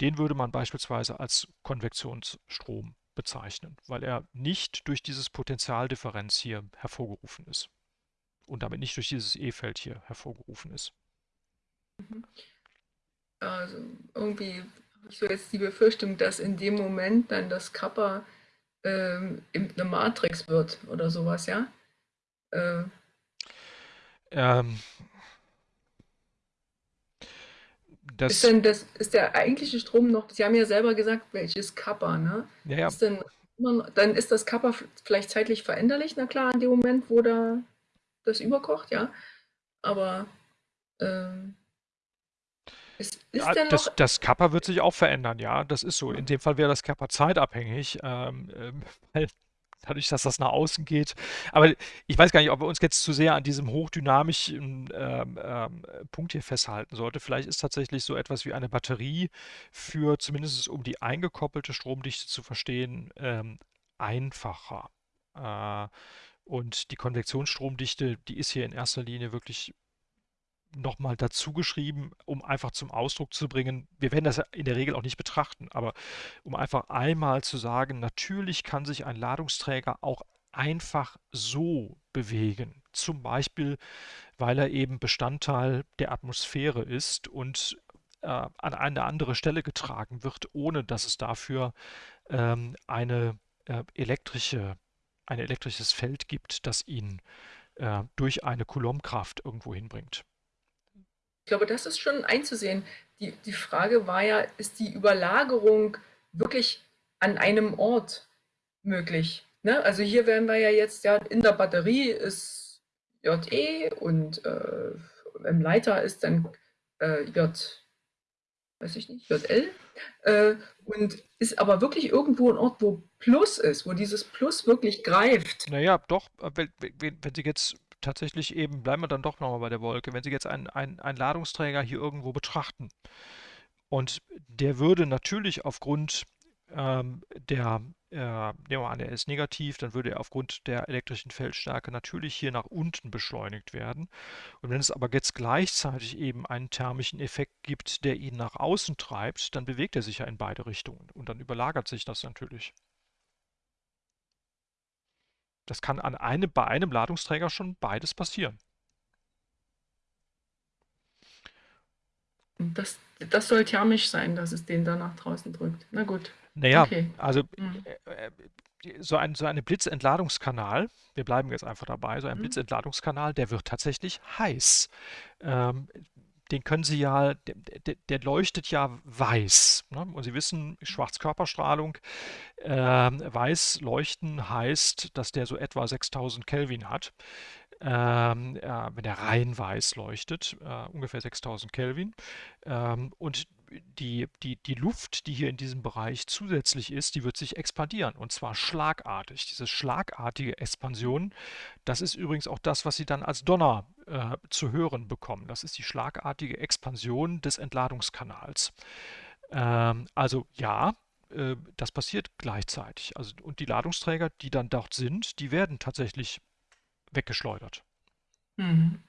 den würde man beispielsweise als Konvektionsstrom bezeichnen, weil er nicht durch dieses Potentialdifferenz hier hervorgerufen ist und damit nicht durch dieses E-Feld hier hervorgerufen ist. Mhm. Also irgendwie habe ich so jetzt die Befürchtung, dass in dem Moment dann das Kappa ähm, eine Matrix wird oder sowas, ja? Äh. Ähm, das ist, denn das, ist der eigentliche Strom noch, Sie haben ja selber gesagt, welches Kappa, ne? Ja, ja. Ist denn, dann ist das Kappa vielleicht zeitlich veränderlich, na klar, in dem Moment, wo da das überkocht, ja. Aber ähm, ist, ist ja, das, das Kappa wird sich auch verändern, ja, das ist so. In dem Fall wäre das Kappa zeitabhängig, ähm, ähm, weil dadurch, dass das nach außen geht. Aber ich weiß gar nicht, ob wir uns jetzt zu sehr an diesem hochdynamischen ähm, ähm, Punkt hier festhalten sollte. Vielleicht ist tatsächlich so etwas wie eine Batterie für zumindest um die eingekoppelte Stromdichte zu verstehen, ähm, einfacher. Äh, und die Konvektionsstromdichte, die ist hier in erster Linie wirklich nochmal dazu geschrieben, um einfach zum Ausdruck zu bringen, wir werden das in der Regel auch nicht betrachten, aber um einfach einmal zu sagen, natürlich kann sich ein Ladungsträger auch einfach so bewegen. Zum Beispiel, weil er eben Bestandteil der Atmosphäre ist und äh, an eine andere Stelle getragen wird, ohne dass es dafür ähm, eine äh, elektrische, ein elektrisches Feld gibt, das ihn äh, durch eine Coulombkraft irgendwo hinbringt. Ich glaube, das ist schon einzusehen. Die, die Frage war ja, ist die Überlagerung wirklich an einem Ort möglich? Ne? Also hier werden wir ja jetzt, ja, in der Batterie ist JE und äh, im Leiter ist dann äh, J, weiß ich nicht, JL. Äh, und ist aber wirklich irgendwo ein Ort, wo Plus ist, wo dieses Plus wirklich greift. Naja, doch, wenn, wenn, wenn Sie jetzt tatsächlich eben, bleiben wir dann doch nochmal bei der Wolke, wenn Sie jetzt einen, einen, einen Ladungsträger hier irgendwo betrachten und der würde natürlich aufgrund ähm, der, äh, nehmen wir an, der ist negativ, dann würde er aufgrund der elektrischen Feldstärke natürlich hier nach unten beschleunigt werden. Und wenn es aber jetzt gleichzeitig eben einen thermischen Effekt gibt, der ihn nach außen treibt, dann bewegt er sich ja in beide Richtungen und dann überlagert sich das natürlich. Das kann an einem, bei einem Ladungsträger schon beides passieren. Das, das soll thermisch sein, dass es den dann nach draußen drückt. Na gut. Naja, okay. also mhm. äh, so, ein, so eine Blitzentladungskanal, wir bleiben jetzt einfach dabei, so ein mhm. Blitzentladungskanal, der wird tatsächlich heiß. Ähm, den können Sie ja, der, der, der leuchtet ja weiß. Ne? Und Sie wissen, Schwarzkörperstrahlung, äh, weiß leuchten heißt, dass der so etwa 6000 Kelvin hat. Ähm, äh, wenn der rein weiß leuchtet, äh, ungefähr 6000 Kelvin. Ähm, und die, die, die Luft, die hier in diesem Bereich zusätzlich ist, die wird sich expandieren und zwar schlagartig. Diese schlagartige Expansion, das ist übrigens auch das, was Sie dann als Donner äh, zu hören bekommen. Das ist die schlagartige Expansion des Entladungskanals. Ähm, also ja, äh, das passiert gleichzeitig. Also, und die Ladungsträger, die dann dort sind, die werden tatsächlich weggeschleudert. Mhm.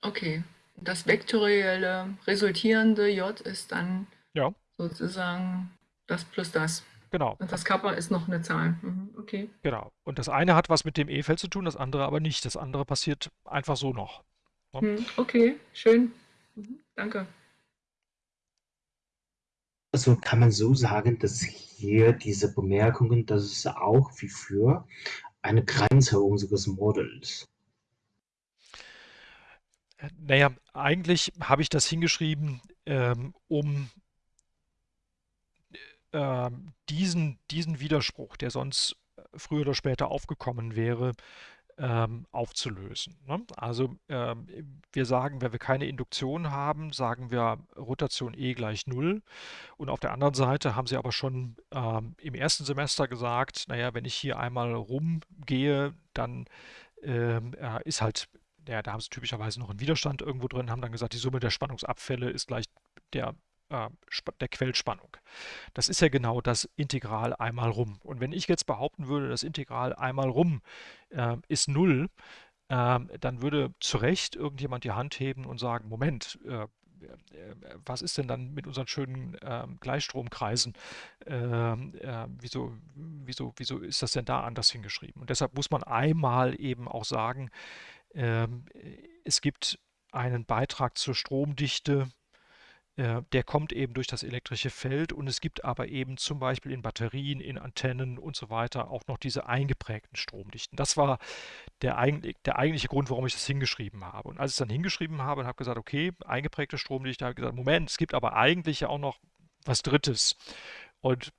Okay das vektorielle resultierende J ist dann ja. sozusagen das plus das. Genau. Und das Kappa ist noch eine Zahl. Mhm, okay. Genau. Und das eine hat was mit dem E-Feld zu tun, das andere aber nicht. Das andere passiert einfach so noch. Ja? Mhm, okay, schön. Mhm, danke. Also kann man so sagen, dass hier diese Bemerkungen, das ist auch wie für eine Grenze unseres Modells. Naja, eigentlich habe ich das hingeschrieben, ähm, um äh, diesen, diesen Widerspruch, der sonst früher oder später aufgekommen wäre, ähm, aufzulösen. Ne? Also ähm, wir sagen, wenn wir keine Induktion haben, sagen wir Rotation E gleich 0. Und auf der anderen Seite haben sie aber schon ähm, im ersten Semester gesagt, naja, wenn ich hier einmal rumgehe, dann ähm, äh, ist halt, ja, da haben sie typischerweise noch einen Widerstand irgendwo drin, haben dann gesagt, die Summe der Spannungsabfälle ist gleich der äh, der Quellspannung. Das ist ja genau das Integral einmal rum. Und wenn ich jetzt behaupten würde, das Integral einmal rum äh, ist 0, äh, dann würde zu Recht irgendjemand die Hand heben und sagen, Moment, äh, äh, was ist denn dann mit unseren schönen äh, Gleichstromkreisen? Ähm, äh, wieso, wieso, wieso ist das denn da anders hingeschrieben? Und deshalb muss man einmal eben auch sagen, äh, es gibt einen Beitrag zur Stromdichte äh, der kommt eben durch das elektrische Feld und es gibt aber eben zum Beispiel in Batterien, in Antennen und so weiter auch noch diese eingeprägten Stromdichten. Das war der, eigentlich, der eigentliche Grund, warum ich das hingeschrieben habe. Und als ich es dann hingeschrieben habe und habe gesagt, okay, eingeprägte Stromdichte, habe ich gesagt, Moment, es gibt aber eigentlich ja auch noch was Drittes. Und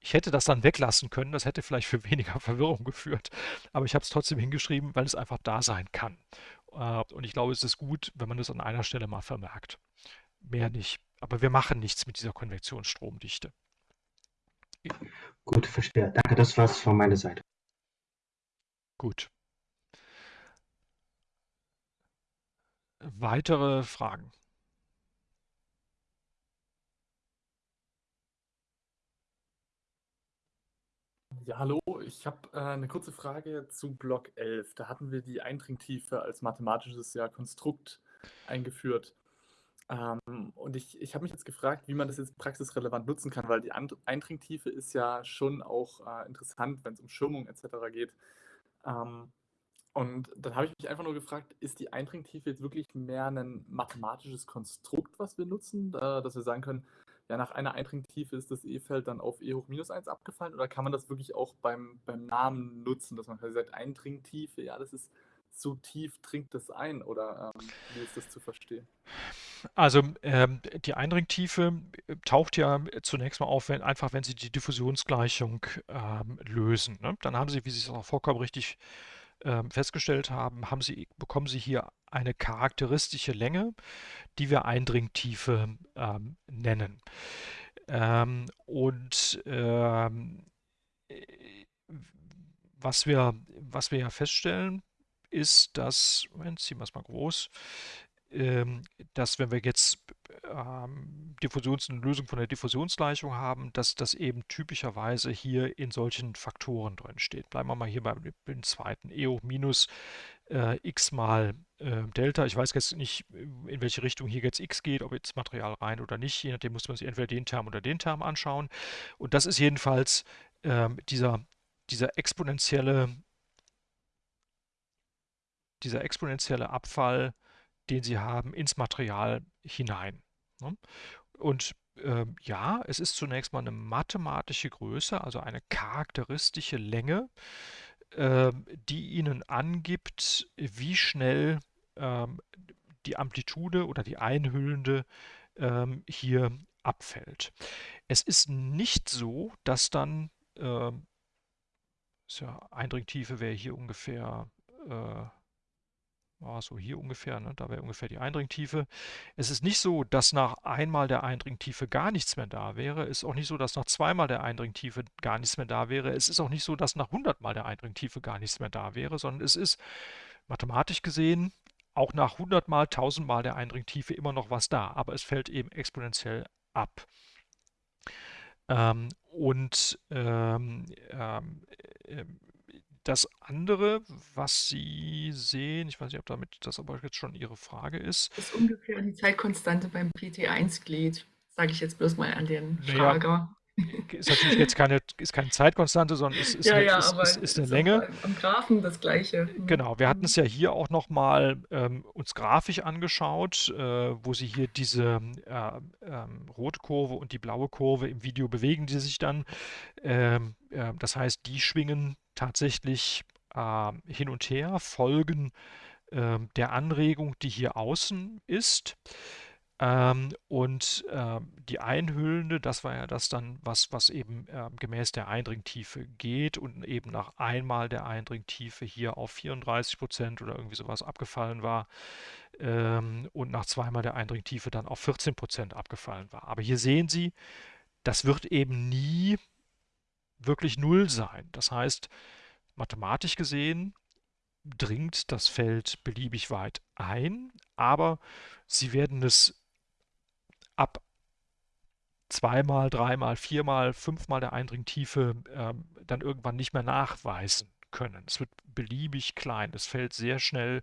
ich hätte das dann weglassen können, das hätte vielleicht für weniger Verwirrung geführt, aber ich habe es trotzdem hingeschrieben, weil es einfach da sein kann. Äh, und ich glaube, es ist gut, wenn man das an einer Stelle mal vermerkt mehr nicht. Aber wir machen nichts mit dieser Konvektionsstromdichte. Gut, verstehe. Danke, das war's von meiner Seite. Gut. Weitere Fragen? Ja, hallo, ich habe äh, eine kurze Frage zu Block 11. Da hatten wir die Eindringtiefe als mathematisches ja, Konstrukt eingeführt. Ähm, und ich, ich habe mich jetzt gefragt, wie man das jetzt praxisrelevant nutzen kann, weil die Eindringtiefe ist ja schon auch äh, interessant, wenn es um Schirmung etc. geht. Ähm, und dann habe ich mich einfach nur gefragt, ist die Eindringtiefe jetzt wirklich mehr ein mathematisches Konstrukt, was wir nutzen, äh, dass wir sagen können, ja, nach einer Eindringtiefe ist das E-Feld dann auf E hoch minus 1 abgefallen oder kann man das wirklich auch beim, beim Namen nutzen, dass man quasi sagt, Eindringtiefe, ja, das ist so tief dringt das ein oder ähm, wie ist das zu verstehen? Also ähm, die Eindringtiefe äh, taucht ja zunächst mal auf, wenn, einfach wenn Sie die Diffusionsgleichung ähm, lösen. Ne? Dann haben Sie, wie Sie es auch vollkommen richtig ähm, festgestellt haben, haben Sie, bekommen Sie hier eine charakteristische Länge, die wir Eindringtiefe ähm, nennen. Ähm, und ähm, äh, was wir, was wir ja feststellen, ist, dass, Moment, ziehen wir es mal groß, ähm, dass wenn wir jetzt ähm, Diffusions eine Lösung von der Diffusionsgleichung haben, dass das eben typischerweise hier in solchen Faktoren drin steht. Bleiben wir mal hier beim, beim zweiten. E hoch minus äh, x mal äh, Delta. Ich weiß jetzt nicht, in welche Richtung hier jetzt x geht, ob jetzt Material rein oder nicht. Je nachdem muss man sich entweder den Term oder den Term anschauen. Und das ist jedenfalls äh, dieser, dieser exponentielle dieser exponentielle Abfall, den sie haben, ins Material hinein. Ne? Und äh, ja, es ist zunächst mal eine mathematische Größe, also eine charakteristische Länge, äh, die Ihnen angibt, wie schnell äh, die Amplitude oder die einhüllende ähm, hier abfällt. Es ist nicht so, dass dann, äh, ja, Eindringtiefe wäre hier ungefähr äh, Ah, so hier ungefähr, ne? da wäre ungefähr die Eindringtiefe. Es ist nicht so, dass nach einmal der Eindringtiefe gar nichts mehr da wäre. Es ist auch nicht so, dass nach zweimal der Eindringtiefe gar nichts mehr da wäre. Es ist auch nicht so, dass nach 100 Mal der Eindringtiefe gar nichts mehr da wäre, sondern es ist mathematisch gesehen auch nach 100 Mal, 1000 Mal der Eindringtiefe immer noch was da, aber es fällt eben exponentiell ab. Ähm, und ähm, ähm, äh, das andere, was Sie sehen, ich weiß nicht, ob damit das aber jetzt schon Ihre Frage ist. Das ist ungefähr die Zeitkonstante beim PT1-Glied, sage ich jetzt bloß mal an den Frager. Ist natürlich jetzt keine, ist keine Zeitkonstante, sondern es ist, ja, eine, ja, ist, ist, ist eine Länge. Am Graphen das gleiche. Genau, wir hatten es ja hier auch nochmal ähm, uns grafisch angeschaut, äh, wo Sie hier diese äh, ähm, rote Kurve und die blaue Kurve im Video bewegen, die sich dann. Ähm, äh, das heißt, die schwingen tatsächlich äh, hin und her, folgen äh, der Anregung, die hier außen ist. Ähm, und äh, die einhüllende, das war ja das dann, was, was eben äh, gemäß der Eindringtiefe geht und eben nach einmal der Eindringtiefe hier auf 34 Prozent oder irgendwie sowas abgefallen war ähm, und nach zweimal der Eindringtiefe dann auf 14 Prozent abgefallen war. Aber hier sehen Sie, das wird eben nie wirklich null sein. Das heißt, mathematisch gesehen dringt das Feld beliebig weit ein, aber Sie werden es ab zweimal, dreimal, viermal, fünfmal der Eindringtiefe ähm, dann irgendwann nicht mehr nachweisen können. Es wird beliebig klein. Es fällt sehr schnell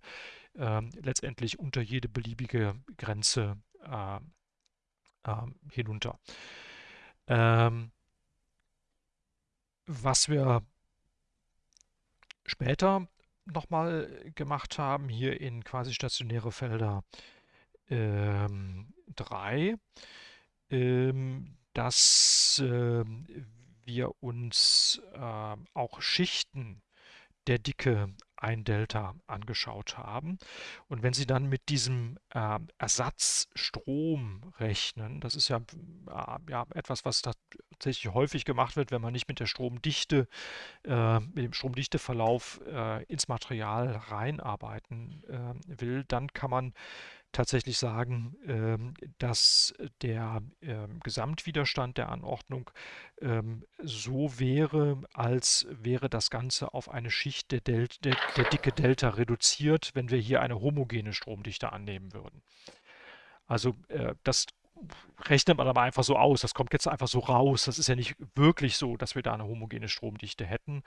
ähm, letztendlich unter jede beliebige Grenze äh, äh, hinunter. Ähm, was wir später nochmal gemacht haben, hier in quasi stationäre Felder ähm, 3, ähm, dass äh, wir uns äh, auch Schichten der Dicke ein Delta angeschaut haben. Und wenn Sie dann mit diesem äh, Ersatzstrom rechnen, das ist ja, äh, ja etwas, was tatsächlich häufig gemacht wird, wenn man nicht mit der Stromdichte, äh, mit dem Stromdichteverlauf äh, ins Material reinarbeiten äh, will, dann kann man tatsächlich sagen, ähm, dass der ähm, Gesamtwiderstand der Anordnung ähm, so wäre, als wäre das Ganze auf eine Schicht der, Del der, der Dicke Delta reduziert, wenn wir hier eine homogene Stromdichte annehmen würden. Also äh, das rechnet man aber einfach so aus. Das kommt jetzt einfach so raus. Das ist ja nicht wirklich so, dass wir da eine homogene Stromdichte hätten.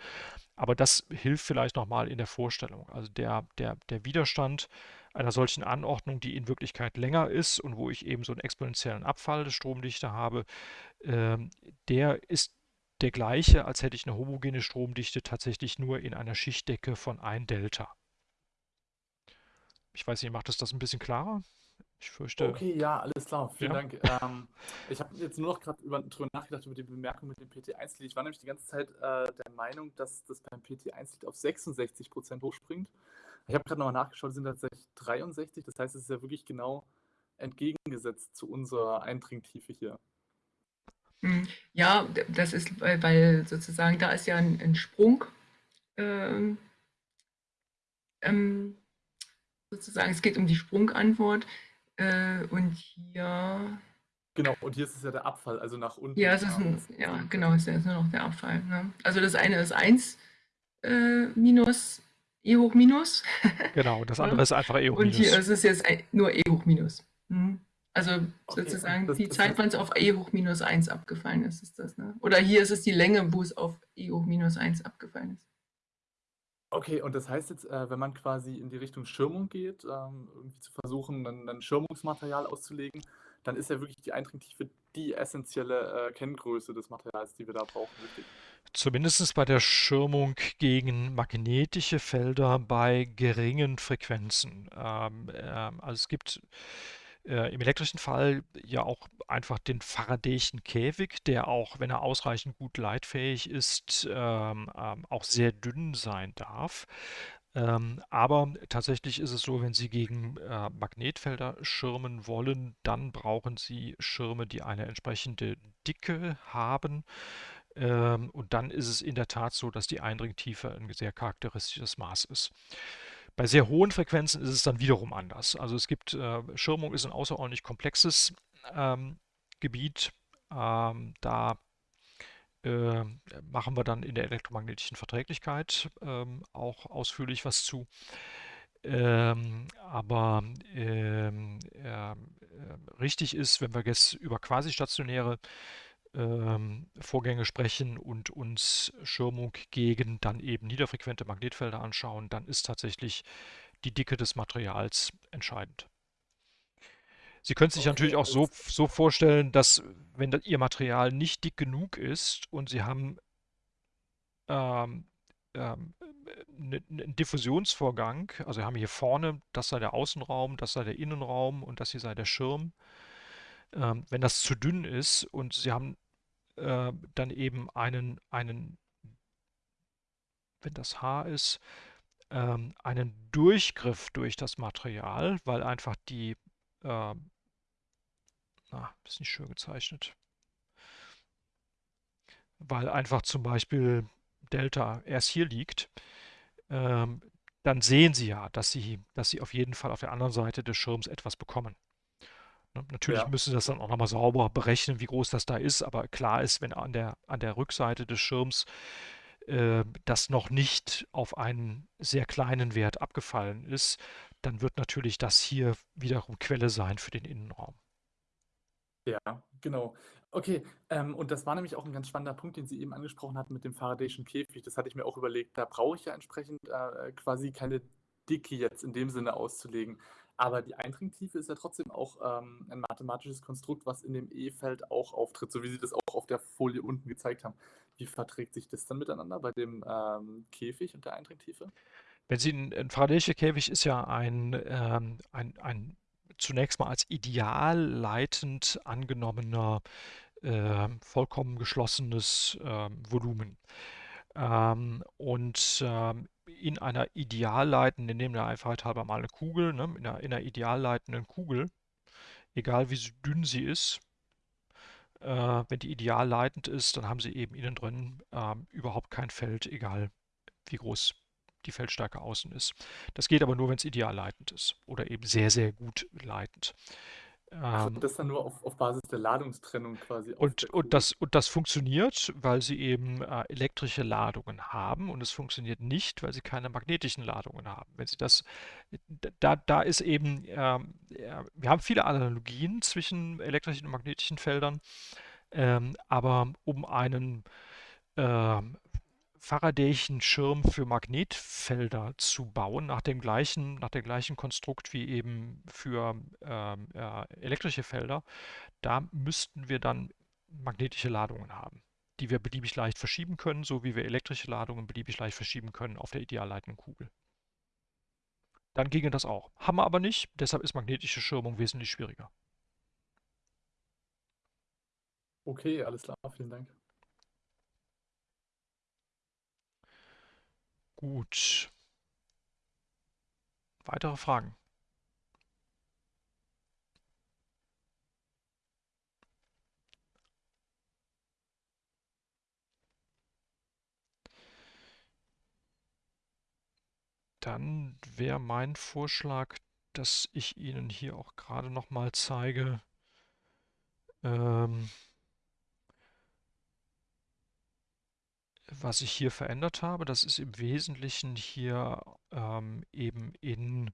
Aber das hilft vielleicht nochmal in der Vorstellung. Also der, der, der Widerstand einer solchen Anordnung, die in Wirklichkeit länger ist und wo ich eben so einen exponentiellen Abfall der Stromdichte habe, ähm, der ist der gleiche, als hätte ich eine homogene Stromdichte tatsächlich nur in einer Schichtdecke von 1 Delta. Ich weiß nicht, macht das das ein bisschen klarer? Ich fürchte. Okay, ja, alles klar. Vielen Ja. Dank. Ähm, ich habe jetzt nur noch gerade über, drüber nachgedacht über die Bemerkung mit dem PT1 Lied. Ich war nämlich die ganze Zeit äh, der Meinung, dass das beim PT1 Lied auf 66 Prozent hochspringt. Ich habe gerade nochmal nachgeschaut, es sind tatsächlich 63. Das heißt, es ist ja wirklich genau entgegengesetzt zu unserer Eindringtiefe hier. Hm, Ja, das ist, weil, weil sozusagen da ist ja ein, ein Sprung. Ähm, ähm, sozusagen, es geht um die Sprungantwort. Äh, und hier, Genau, und hier ist es ja der Abfall, also nach unten. ja, es ist ein, ja, genau, es ist nur noch der Abfall. Ne? Also das eine ist 1 äh, minus E hoch minus. Genau, das andere ist einfach E hoch Und hier minus. ist es jetzt nur E hoch minus. Mhm. Also Okay, sozusagen das- die das Zeit, wann es auf E hoch minus 1 abgefallen ist, ist das, ne? Oder hier ist es die Länge, wo es auf E hoch minus 1 abgefallen ist. Okay, und das heißt jetzt, äh, wenn man quasi in die Richtung Schirmung geht, ähm, irgendwie zu versuchen, ein, ein Schirmungsmaterial auszulegen, dann ist ja wirklich die Eindringtiefe die essentielle äh, Kenngröße des Materials, die wir da brauchen? Zumindest bei der Schirmung gegen magnetische Felder bei geringen Frequenzen. Ähm, ähm, also es gibt äh, im elektrischen Fall ja auch einfach den Faradayschen Käfig, der auch, wenn er ausreichend gut leitfähig ist, ähm, ähm, auch sehr dünn sein darf. Ähm, aber tatsächlich ist es so, wenn Sie gegen äh, Magnetfelder schirmen wollen, dann brauchen Sie Schirme, die eine entsprechende Dicke haben. Ähm, und dann ist es in der Tat so, dass die Eindringtiefe ein sehr charakteristisches Maß ist. Bei sehr hohen Frequenzen ist es dann wiederum anders. Also es gibt, äh, Schirmung ist ein außerordentlich komplexes ähm, Gebiet. Ähm, da äh, machen wir dann in der elektromagnetischen Verträglichkeit ähm, auch ausführlich was zu. Ähm, aber ähm, ähm, äh, richtig ist, wenn wir jetzt über quasi stationäre ähm, Vorgänge sprechen und uns Schirmung gegen dann eben niederfrequente Magnetfelder anschauen, dann ist tatsächlich die Dicke des Materials entscheidend. Sie können sich natürlich auch so, so vorstellen, dass wenn da Ihr Material nicht dick genug ist und Sie haben ähm, ähm, ne- ne- einen Diffusionsvorgang, also haben hier vorne, das sei der Außenraum, das sei der Innenraum und das hier sei der Schirm. Ähm, wenn das zu dünn ist und Sie haben äh, dann eben einen, einen, wenn das H ist, ähm, einen Durchgriff durch das Material, weil einfach die, äh, na, ist nicht schön gezeichnet. Weil einfach zum Beispiel Delta erst hier liegt, ähm, dann sehen Sie ja, dass Sie, dass Sie auf jeden Fall auf der anderen Seite des Schirms etwas bekommen. Ne, natürlich Ja. müssen Sie das dann auch nochmal sauber berechnen, wie groß das da ist, aber klar ist, wenn an der, an der Rückseite des Schirms äh, das noch nicht auf einen sehr kleinen Wert abgefallen ist, dann wird natürlich das hier wiederum Quelle sein für den Innenraum. Ja, genau. Okay, ähm, und das war nämlich auch ein ganz spannender Punkt, den Sie eben angesprochen hatten mit dem Faradayschen Käfig. Das hatte ich mir auch überlegt. Da brauche ich ja entsprechend äh, quasi keine Dicke jetzt in dem Sinne auszulegen. Aber die Eindringtiefe ist ja trotzdem auch ähm, ein mathematisches Konstrukt, was in dem E-Feld auch auftritt, so wie Sie das auch auf der Folie unten gezeigt haben. Wie verträgt sich das dann miteinander bei dem ähm, Käfig und der Eindringtiefe? Wenn Sie ein, ein Faradayischer Käfig ist ja ein, ähm, ein, ein zunächst mal als ideal leitend angenommener, äh, vollkommen geschlossenes äh, Volumen. Ähm, und ähm, in einer ideal leitenden, nehmen wir einfach halber mal eine Kugel, ne, in einer, in einer ideal leitenden Kugel, egal wie dünn sie ist, äh, wenn die ideal leitend ist, dann haben Sie eben innen drin äh, überhaupt kein Feld, egal wie groß die Feldstärke außen ist. Das geht aber nur, wenn es ideal leitend ist oder eben sehr, sehr gut leitend. Also Ähm, das dann nur auf, auf Basis der Ladungstrennung quasi und, und, das, und das funktioniert, weil sie eben äh, elektrische Ladungen haben und es funktioniert nicht, weil sie keine magnetischen Ladungen haben. Wenn sie das, da, da ist eben, ähm, ja, wir haben viele Analogien zwischen elektrischen und magnetischen Feldern, ähm, aber um einen ähm, Faradayschen Schirm für Magnetfelder zu bauen, nach dem gleichen, nach dem gleichen Konstrukt wie eben für ähm, äh, elektrische Felder, da müssten wir dann magnetische Ladungen haben, die wir beliebig leicht verschieben können, so wie wir elektrische Ladungen beliebig leicht verschieben können auf der ideal leitenden Kugel. Dann ginge das auch. Haben wir aber nicht, deshalb ist magnetische Schirmung wesentlich schwieriger. Okay, alles klar, vielen Dank. Gut. Weitere Fragen? Dann wäre mein Vorschlag, dass ich Ihnen hier auch gerade noch mal zeige, ähm, was ich hier verändert habe. Das ist im Wesentlichen hier ähm, eben in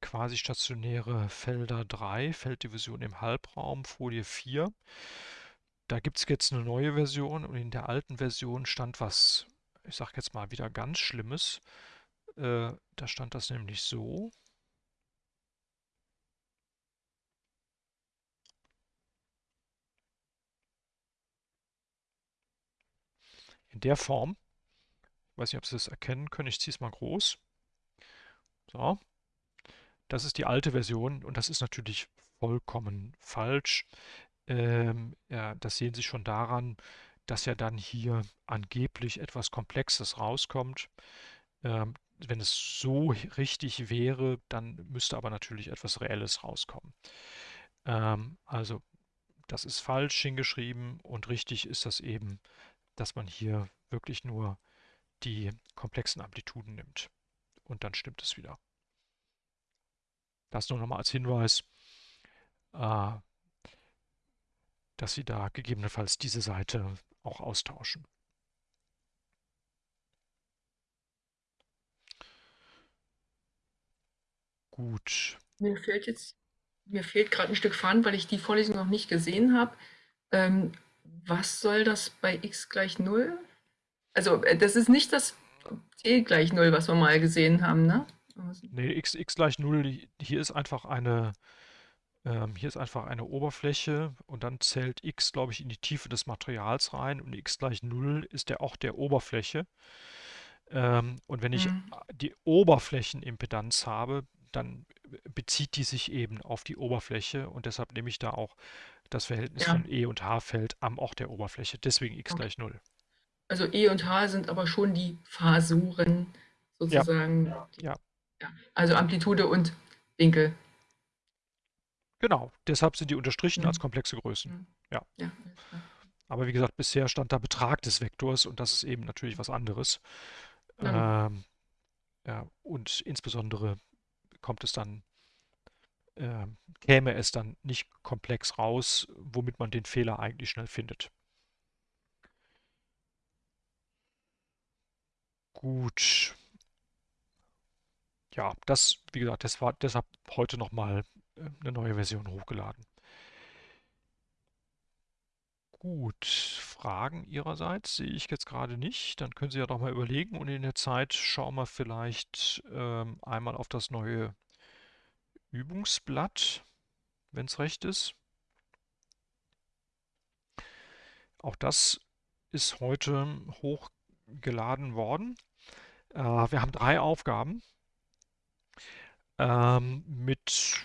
quasi stationäre Felder 3, Felddivision im Halbraum, Folie 4. Da gibt es jetzt eine neue Version und in der alten Version stand was, ich sage jetzt mal wieder ganz Schlimmes. Äh, da stand das nämlich so. In der Form. Ich weiß nicht, ob Sie das erkennen können. Ich ziehe es mal groß. So. Das ist die alte Version und das ist natürlich vollkommen falsch. Ähm, ja, das sehen Sie schon daran, dass ja dann hier angeblich etwas Komplexes rauskommt. Ähm, wenn es so richtig wäre, dann müsste aber natürlich etwas Reelles rauskommen. Ähm, also das ist falsch hingeschrieben und richtig ist das eben, dass man hier wirklich nur die komplexen Amplituden nimmt. Und dann stimmt es wieder. Das nur nochmal als Hinweis, äh, dass Sie da gegebenenfalls diese Seite auch austauschen. Gut. Mir fehlt jetzt, mir fehlt gerade ein Stück Faden, weil ich die Vorlesung noch nicht gesehen habe. Ähm, was soll das bei x gleich 0? Also, äh, das ist nicht das t gleich 0, was wir mal gesehen haben, ne? Nee, x, x gleich 0, hier ist einfach eine, ähm, hier ist einfach eine Oberfläche und dann zählt x, glaube ich, in die Tiefe des Materials rein und x gleich 0 ist der auch der Oberfläche. Ähm, und wenn ich Mhm. die Oberflächenimpedanz habe, dann bezieht die sich eben auf die Oberfläche und deshalb nehme ich da auch das Verhältnis Ja. von E und H-Feld am Ort der Oberfläche. Deswegen x Okay. gleich 0. Also E und H sind aber schon die Phasoren sozusagen. Ja. Ja. Also Amplitude und Winkel. Genau, deshalb sind die unterstrichen als Mhm. komplexe Größen. Mhm. Ja. Ja, alles klar. Aber wie gesagt, bisher stand da Betrag des Vektors und das ist eben natürlich was anderes. Ja. Ähm, ja, und insbesondere kommt es dann, äh, käme es dann nicht komplex raus, womit man den Fehler eigentlich schnell findet. Gut. Ja, das, wie gesagt, das war deshalb heute nochmal äh, eine neue Version hochgeladen. Gut, Fragen Ihrerseits sehe ich jetzt gerade nicht. Dann können Sie ja doch mal überlegen und in der Zeit schauen wir vielleicht ähm, einmal auf das neue Übungsblatt, wenn es recht ist. Auch das ist heute hochgeladen worden. Äh, wir haben drei Aufgaben ähm, mit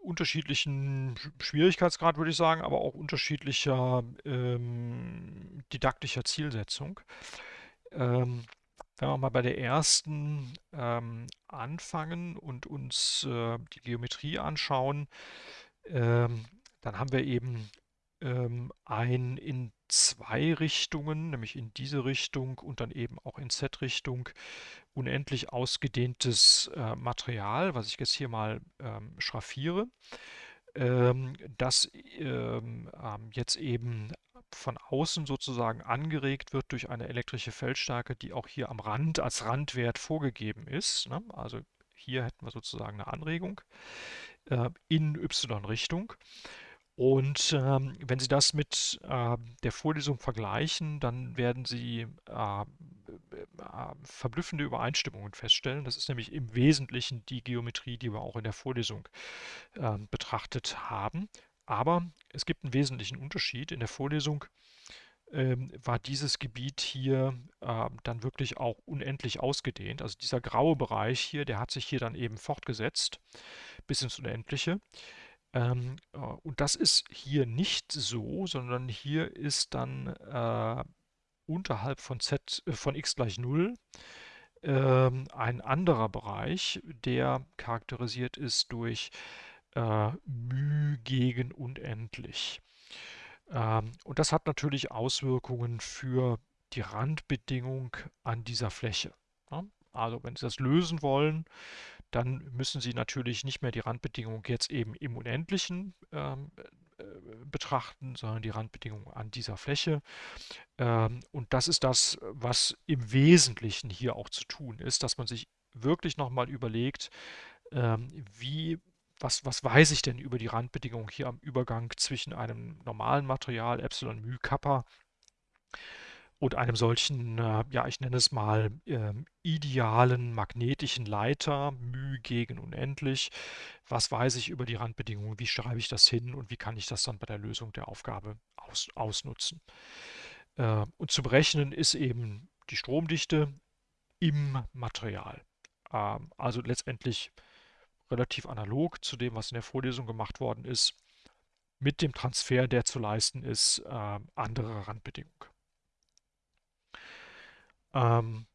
unterschiedlichen Schwierigkeitsgrad, würde ich sagen, aber auch unterschiedlicher ähm, didaktischer Zielsetzung. Ähm, wenn wir mal bei der ersten ähm, anfangen und uns äh, die Geometrie anschauen, ähm, dann haben wir eben ähm, ein in zwei Richtungen, nämlich in diese Richtung und dann eben auch in Z-Richtung, unendlich ausgedehntes äh, Material, was ich jetzt hier mal ähm, schraffiere, ähm, das ähm, ähm, jetzt eben von außen sozusagen angeregt wird durch eine elektrische Feldstärke, die auch hier am Rand als Randwert vorgegeben ist. Ne? Also hier hätten wir sozusagen eine Anregung äh, in y-Richtung. Und ähm, wenn Sie das mit äh, der Vorlesung vergleichen, dann werden Sie äh, verblüffende Übereinstimmungen feststellen. Das ist nämlich im Wesentlichen die Geometrie, die wir auch in der Vorlesung äh, betrachtet haben. Aber es gibt einen wesentlichen Unterschied. In der Vorlesung ähm, war dieses Gebiet hier äh, dann wirklich auch unendlich ausgedehnt. Also dieser graue Bereich hier, der hat sich hier dann eben fortgesetzt bis ins Unendliche. Ähm, äh, und das ist hier nicht so, sondern hier ist dann äh, unterhalb von z äh, von x gleich 0 ähm, ein anderer Bereich, der charakterisiert ist durch äh, μ gegen unendlich. Ähm, und das hat natürlich Auswirkungen für die Randbedingung an dieser Fläche. Ja? Also wenn Sie das lösen wollen, dann müssen Sie natürlich nicht mehr die Randbedingung jetzt eben im Unendlichen ähm, äh, betrachten, sondern die Randbedingung an dieser Fläche. Ähm, und das ist das, was im Wesentlichen hier auch zu tun ist, dass man sich wirklich nochmal überlegt, ähm, wie was, was weiß ich denn über die Randbedingungen hier am Übergang zwischen einem normalen Material, Epsilon μ Kappa, und einem solchen, äh, ja, ich nenne es mal ähm, idealen magnetischen Leiter, μ gegen unendlich. Was weiß ich über die Randbedingungen? Wie schreibe ich das hin und wie kann ich das dann bei der Lösung der Aufgabe aus, ausnutzen? Äh, und zu berechnen ist eben die Stromdichte im Material. Ähm, also letztendlich relativ analog zu dem, was in der Vorlesung gemacht worden ist, mit dem Transfer, der zu leisten ist, äh, andere Randbedingungen. Ähm,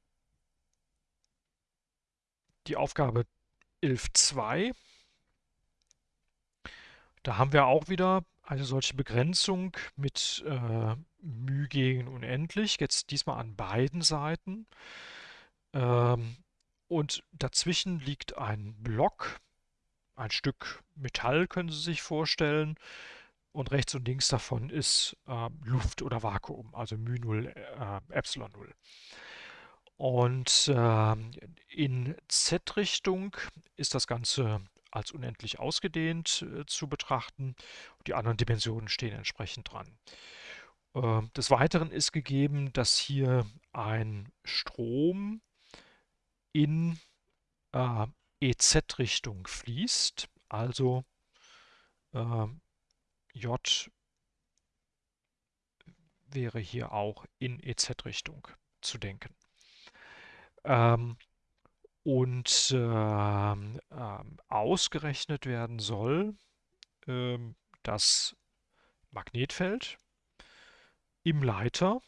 die Aufgabe 11.2, da haben wir auch wieder eine solche Begrenzung mit äh, μ gegen unendlich, jetzt diesmal an beiden Seiten. Ähm, und dazwischen liegt ein Block, ein Stück Metall können Sie sich vorstellen. Und rechts und links davon ist äh, Luft oder Vakuum, also μ0, äh, Epsilon 0. Und äh, in Z-Richtung ist das Ganze als unendlich ausgedehnt äh, zu betrachten. Die anderen Dimensionen stehen entsprechend dran. Äh, des Weiteren ist gegeben, dass hier ein Strom in äh, EZ-Richtung fließt, also äh, J wäre hier auch in EZ-Richtung zu denken. Ähm, und ähm, ähm, ausgerechnet werden soll ähm, das Magnetfeld im Leiter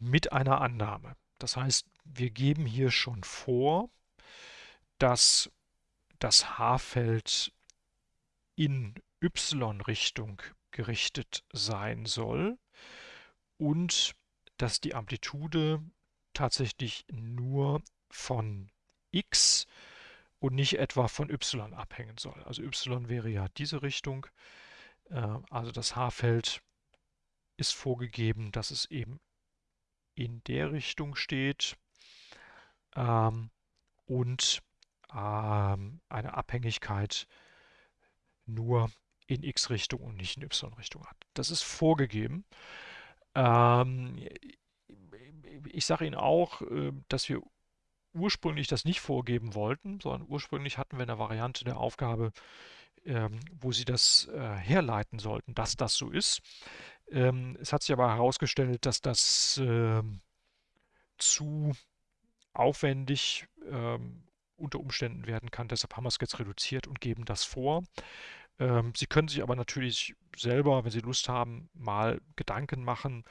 mit einer Annahme. Das heißt, wir geben hier schon vor, dass das H-Feld in y-Richtung gerichtet sein soll und dass die Amplitude tatsächlich nur von x und nicht etwa von y abhängen soll. Also y wäre ja diese Richtung. Äh, also das H-Feld ist vorgegeben, dass es eben in der Richtung steht ähm, und ähm, eine Abhängigkeit nur in x-Richtung und nicht in y-Richtung hat. Das ist vorgegeben. Ähm, ich sage Ihnen auch, äh, dass wir ursprünglich das nicht vorgeben wollten, sondern ursprünglich hatten wir eine Variante der Aufgabe, ähm, wo Sie das äh, herleiten sollten, dass das so ist. Ähm, es hat sich aber herausgestellt, dass das ähm, zu aufwendig ähm, unter Umständen werden kann. Deshalb haben wir es jetzt reduziert und geben das vor. Ähm, Sie können sich aber natürlich selber, wenn Sie Lust haben, mal Gedanken machen,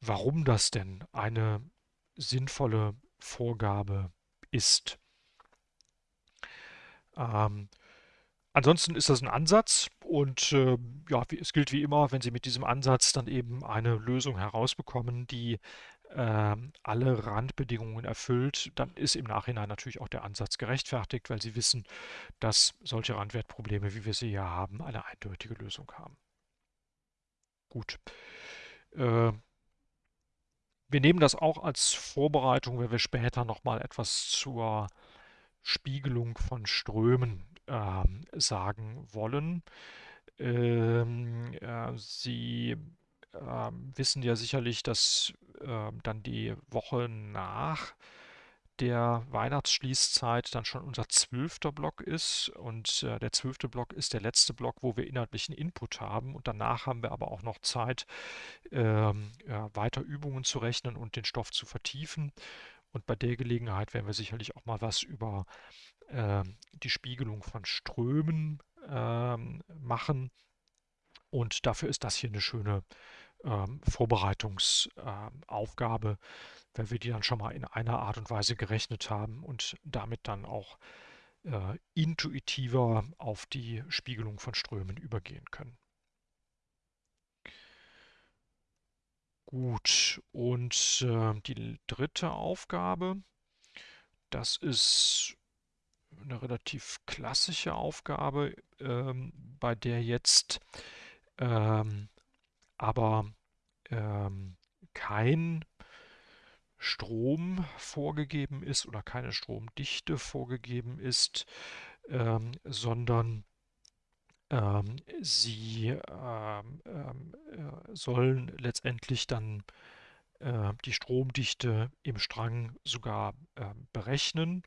warum das denn eine sinnvolle Vorgabe ist. Ähm, ansonsten ist das ein Ansatz und äh, ja, es gilt wie immer, wenn Sie mit diesem Ansatz dann eben eine Lösung herausbekommen, die äh, alle Randbedingungen erfüllt, dann ist im Nachhinein natürlich auch der Ansatz gerechtfertigt, weil Sie wissen, dass solche Randwertprobleme, wie wir sie hier haben, eine eindeutige Lösung haben. Gut. Äh, wir nehmen das auch als Vorbereitung, wenn wir später nochmal etwas zur Spiegelung von Strömen ähm, sagen wollen. Ähm, äh, Sie ähm, wissen ja sicherlich, dass äh, dann die Woche nach der Weihnachtsschließzeit dann schon unser zwölfter Block ist. Und äh, der zwölfte Block ist der letzte Block, wo wir inhaltlichen Input haben. Und danach haben wir aber auch noch Zeit, ähm, ja, weiter Übungen zu rechnen und den Stoff zu vertiefen. Und bei der Gelegenheit werden wir sicherlich auch mal was über äh, die Spiegelung von Strömen äh, machen. Und dafür ist das hier eine schöne ähm, Vorbereitungsaufgabe, weil wir die dann schon mal in einer Art und Weise gerechnet haben und damit dann auch äh, intuitiver auf die Spiegelung von Strömen übergehen können. Gut, und äh, die dritte Aufgabe, das ist eine relativ klassische Aufgabe, ähm, bei der jetzt ähm, aber ähm, kein Strom vorgegeben ist oder keine Stromdichte vorgegeben ist, ähm, sondern ähm, sie ähm, ähm, äh, sollen letztendlich dann äh, die Stromdichte im Strang sogar äh, berechnen.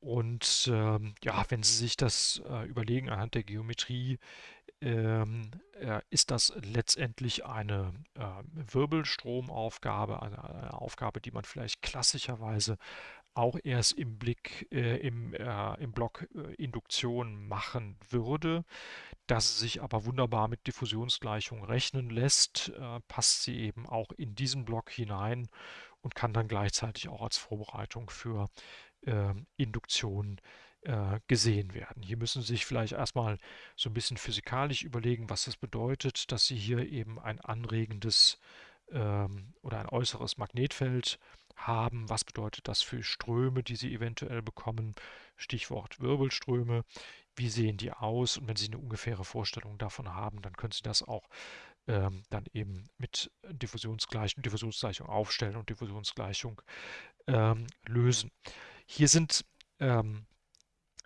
Und ähm, ja, wenn Sie sich das äh, überlegen anhand der Geometrie, ähm, äh, ist das letztendlich eine Wirbelstromaufgabe, eine, eine, Aufgabe, die man vielleicht klassischerweise auch erst im Blick äh, im, äh, im Block äh, Induktion machen würde. Dass sich aber wunderbar mit Diffusionsgleichung rechnen lässt, äh, passt sie eben auch in diesen Block hinein und kann dann gleichzeitig auch als Vorbereitung für ähm, Induktion äh, gesehen werden. Hier müssen Sie sich vielleicht erstmal so ein bisschen physikalisch überlegen, was das bedeutet, dass Sie hier eben ein anregendes ähm, oder ein äußeres Magnetfeld haben. Was bedeutet das für Ströme, die Sie eventuell bekommen? Stichwort Wirbelströme. Wie sehen die aus? Und wenn Sie eine ungefähre Vorstellung davon haben, dann können Sie das auch ähm, dann eben mit Diffusionsgleichung, Diffusionsgleichung aufstellen und Diffusionsgleichung ähm, lösen. Hier sind ähm,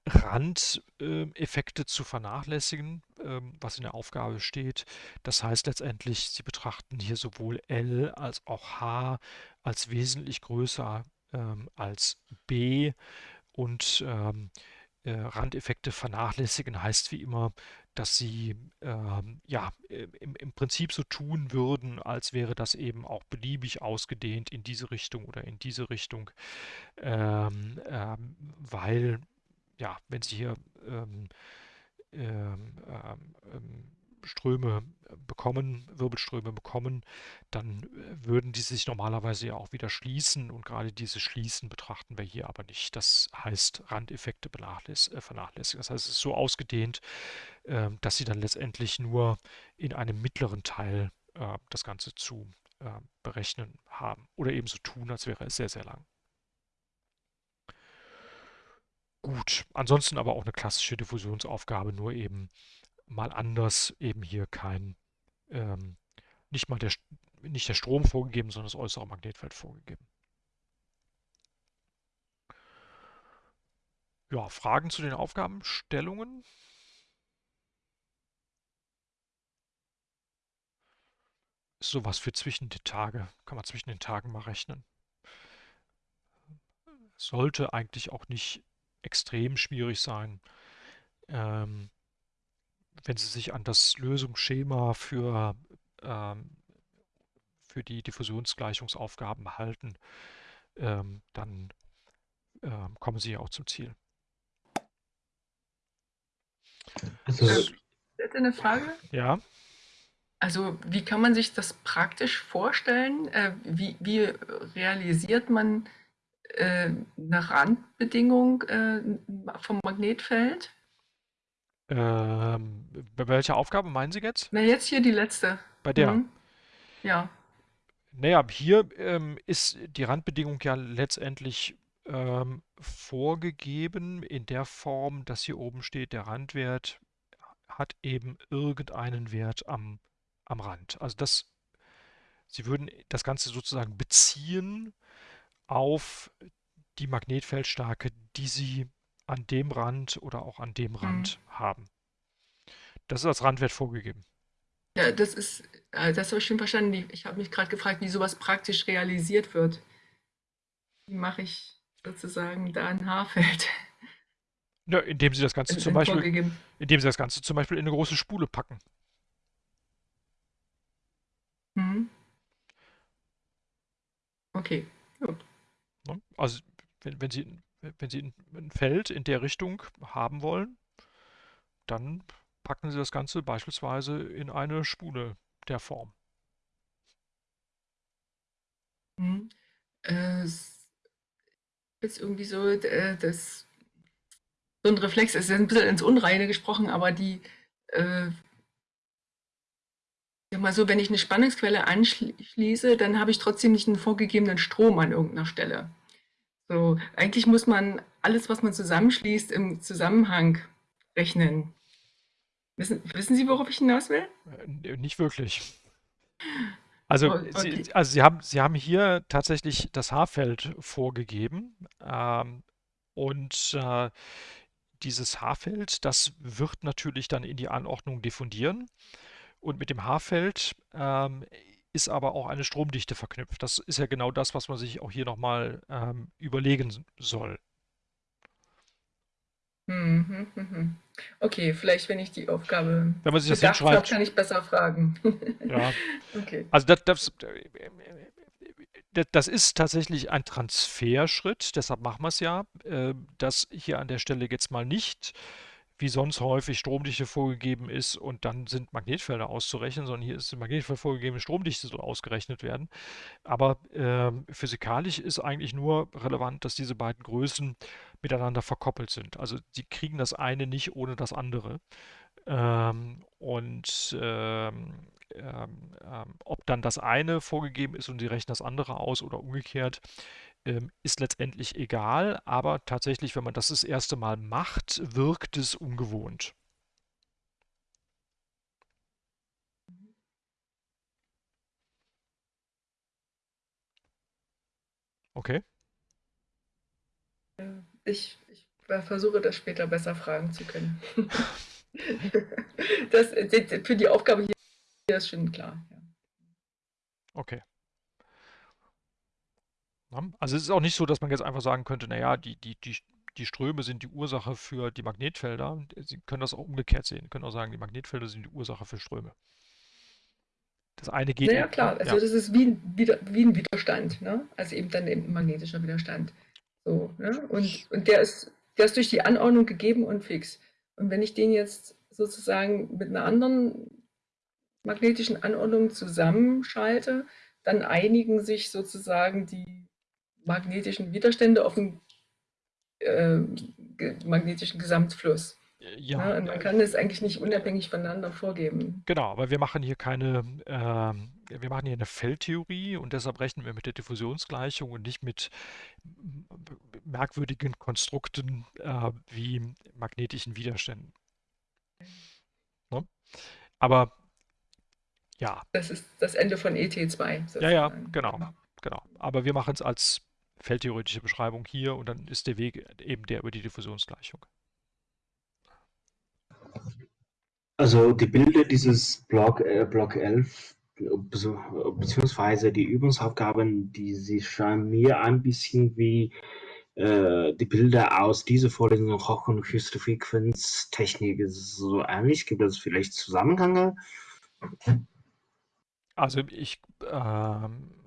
Randeffekte zu vernachlässigen, ähm, was in der Aufgabe steht. Das heißt letztendlich, Sie betrachten hier sowohl L als auch H als wesentlich größer ähm, als B und ähm, äh, Randeffekte vernachlässigen heißt wie immer, dass sie ähm, ja im, im, Prinzip so tun würden, als wäre das eben auch beliebig ausgedehnt in diese Richtung oder in diese Richtung, ähm, ähm, weil ja, wenn Sie hier ähm, ähm, ähm, Ströme bekommen, Wirbelströme bekommen, dann würden die sich normalerweise ja auch wieder schließen und gerade dieses Schließen betrachten wir hier aber nicht. Das heißt Randeffekte vernachlässigen. Das heißt, es ist so ausgedehnt, ähm, dass sie dann letztendlich nur in einem mittleren Teil das Ganze zu berechnen haben oder ebenso tun, als wäre es sehr, sehr lang. Gut, ansonsten aber auch eine klassische Diffusionsaufgabe, nur eben mal anders, eben hier kein, ähm, nicht mal der, nicht der Strom vorgegeben, sondern das äußere Magnetfeld vorgegeben. Ja, Fragen zu den Aufgabenstellungen? Ist sowas für zwischen die Tage, kann man zwischen den Tagen mal rechnen. Sollte eigentlich auch nicht extrem schwierig sein. Ähm, wenn Sie sich an das Lösungsschema für, ähm, für die Diffusionsgleichungsaufgaben halten, ähm, dann ähm, kommen Sie ja auch zum Ziel. Also, äh, hätte eine Frage? Ja. Also wie kann man sich das praktisch vorstellen? Äh, wie, wie realisiert man eine Randbedingung äh, vom Magnetfeld? Ähm, bei welcher Aufgabe meinen Sie jetzt? Na, jetzt hier die letzte. Bei der? Mhm. Ja. Naja, hier ähm, ist die Randbedingung ja letztendlich ähm, vorgegeben in der Form, dass hier oben steht, der Randwert hat eben irgendeinen Wert am, am Rand. Also das, Sie würden das Ganze sozusagen beziehen auf die Magnetfeldstärke, die Sie an dem Rand oder auch an dem Rand mhm. haben. Das ist als Randwert vorgegeben. Ja, das ist, äh, das habe ich schon verstanden. Ich habe mich gerade gefragt, wie sowas praktisch realisiert wird. Wie mache ich sozusagen da ein Haarfeld? Ja, indem Sie das Ganze zum Beispiel, indem Sie das Ganze zum Beispiel in eine große Spule packen. Mhm. Okay, gut. Ne? Also wenn, wenn, Sie, wenn Sie ein Feld in der Richtung haben wollen, dann packen Sie das Ganze beispielsweise in eine Spule der Form. Mhm. Äh, ist irgendwie so, äh, so ein Reflex ist ein bisschen ins Unreine gesprochen, aber die, äh, sag mal so, wenn ich eine Spannungsquelle anschließe, dann habe ich trotzdem nicht einen vorgegebenen Strom an irgendeiner Stelle. So, eigentlich muss man alles, was man zusammenschließt, im Zusammenhang rechnen. Wissen, wissen Sie, worauf ich hinaus will? Äh, nicht wirklich. Also, oh, okay. Sie, also Sie, haben, Sie haben hier tatsächlich das Haarfeld vorgegeben. Ähm, und äh, dieses Haarfeld, das wird natürlich dann in die Anordnung diffundieren. Und mit dem Haarfeld ähm, ist aber auch eine Stromdichte verknüpft. Das ist ja genau das, was man sich auch hier nochmal ähm, überlegen soll. Mhm, mhm. Okay, vielleicht, wenn ich die Aufgabe wenn man sich das hinschreibt, habe, kann ich besser fragen. ja. Okay. Also das, das, das, ist tatsächlich ein Transferschritt, deshalb machen wir es ja. Äh, das hier an der Stelle jetzt mal nicht wie sonst häufig Stromdichte vorgegeben ist und dann sind Magnetfelder auszurechnen, sondern hier ist Magnetfeld vorgegeben, Stromdichte soll ausgerechnet werden. Aber äh, physikalisch ist eigentlich nur relevant, dass diese beiden Größen miteinander verkoppelt sind. Also sie kriegen das eine nicht ohne das andere. Ähm, und ähm, ähm, ähm ob dann das eine vorgegeben ist und sie rechnen das andere aus oder umgekehrt, ähm, ist letztendlich egal, aber tatsächlich, wenn man das das erste Mal macht, wirkt es ungewohnt. Okay. Ich, ich versuche das später besser fragen zu können. das, für die Aufgabe hier ist schon klar. Ja. Okay. Also es ist auch nicht so, dass man jetzt einfach sagen könnte, naja, die, die, die, die Ströme sind die Ursache für die Magnetfelder. Sie können das auch umgekehrt sehen. Sie können auch sagen, die Magnetfelder sind die Ursache für Ströme. Das eine geht. Ja, klar. Also ja. das ist wie, wie, wie ein Widerstand. Ne? Also eben dann eben ein magnetischer Widerstand. So, ne? und, und der ist, der ist durch die Anordnung gegeben und fix. Und wenn ich den jetzt sozusagen mit einer anderen magnetischen Anordnungen zusammenschalte, dann einigen sich sozusagen die magnetischen Widerstände auf den äh, magnetischen Gesamtfluss. Ja? Und man kann es eigentlich nicht unabhängig voneinander vorgeben. Genau, aber wir machen hier keine, äh, wir machen hier eine Feldtheorie und deshalb rechnen wir mit der Diffusionsgleichung und nicht mit merkwürdigen Konstrukten äh, wie magnetischen Widerständen. Ne? Aber ja. Das ist das Ende von ET2. Sozusagen. Ja, ja, genau, genau. Aber wir machen es als feldtheoretische Beschreibung hier und dann ist der Weg eben der über die Diffusionsgleichung. Also die Bilder dieses Block, äh, Block 11 beziehungsweise die Übungsaufgaben, die sie scheinen mir ein bisschen wie äh, die Bilder aus dieser Vorlesung Hoch- und höchste Frequenztechnik so ähnlich. Gibt es vielleicht Zusammenhänge? Also ich, ähm, äh,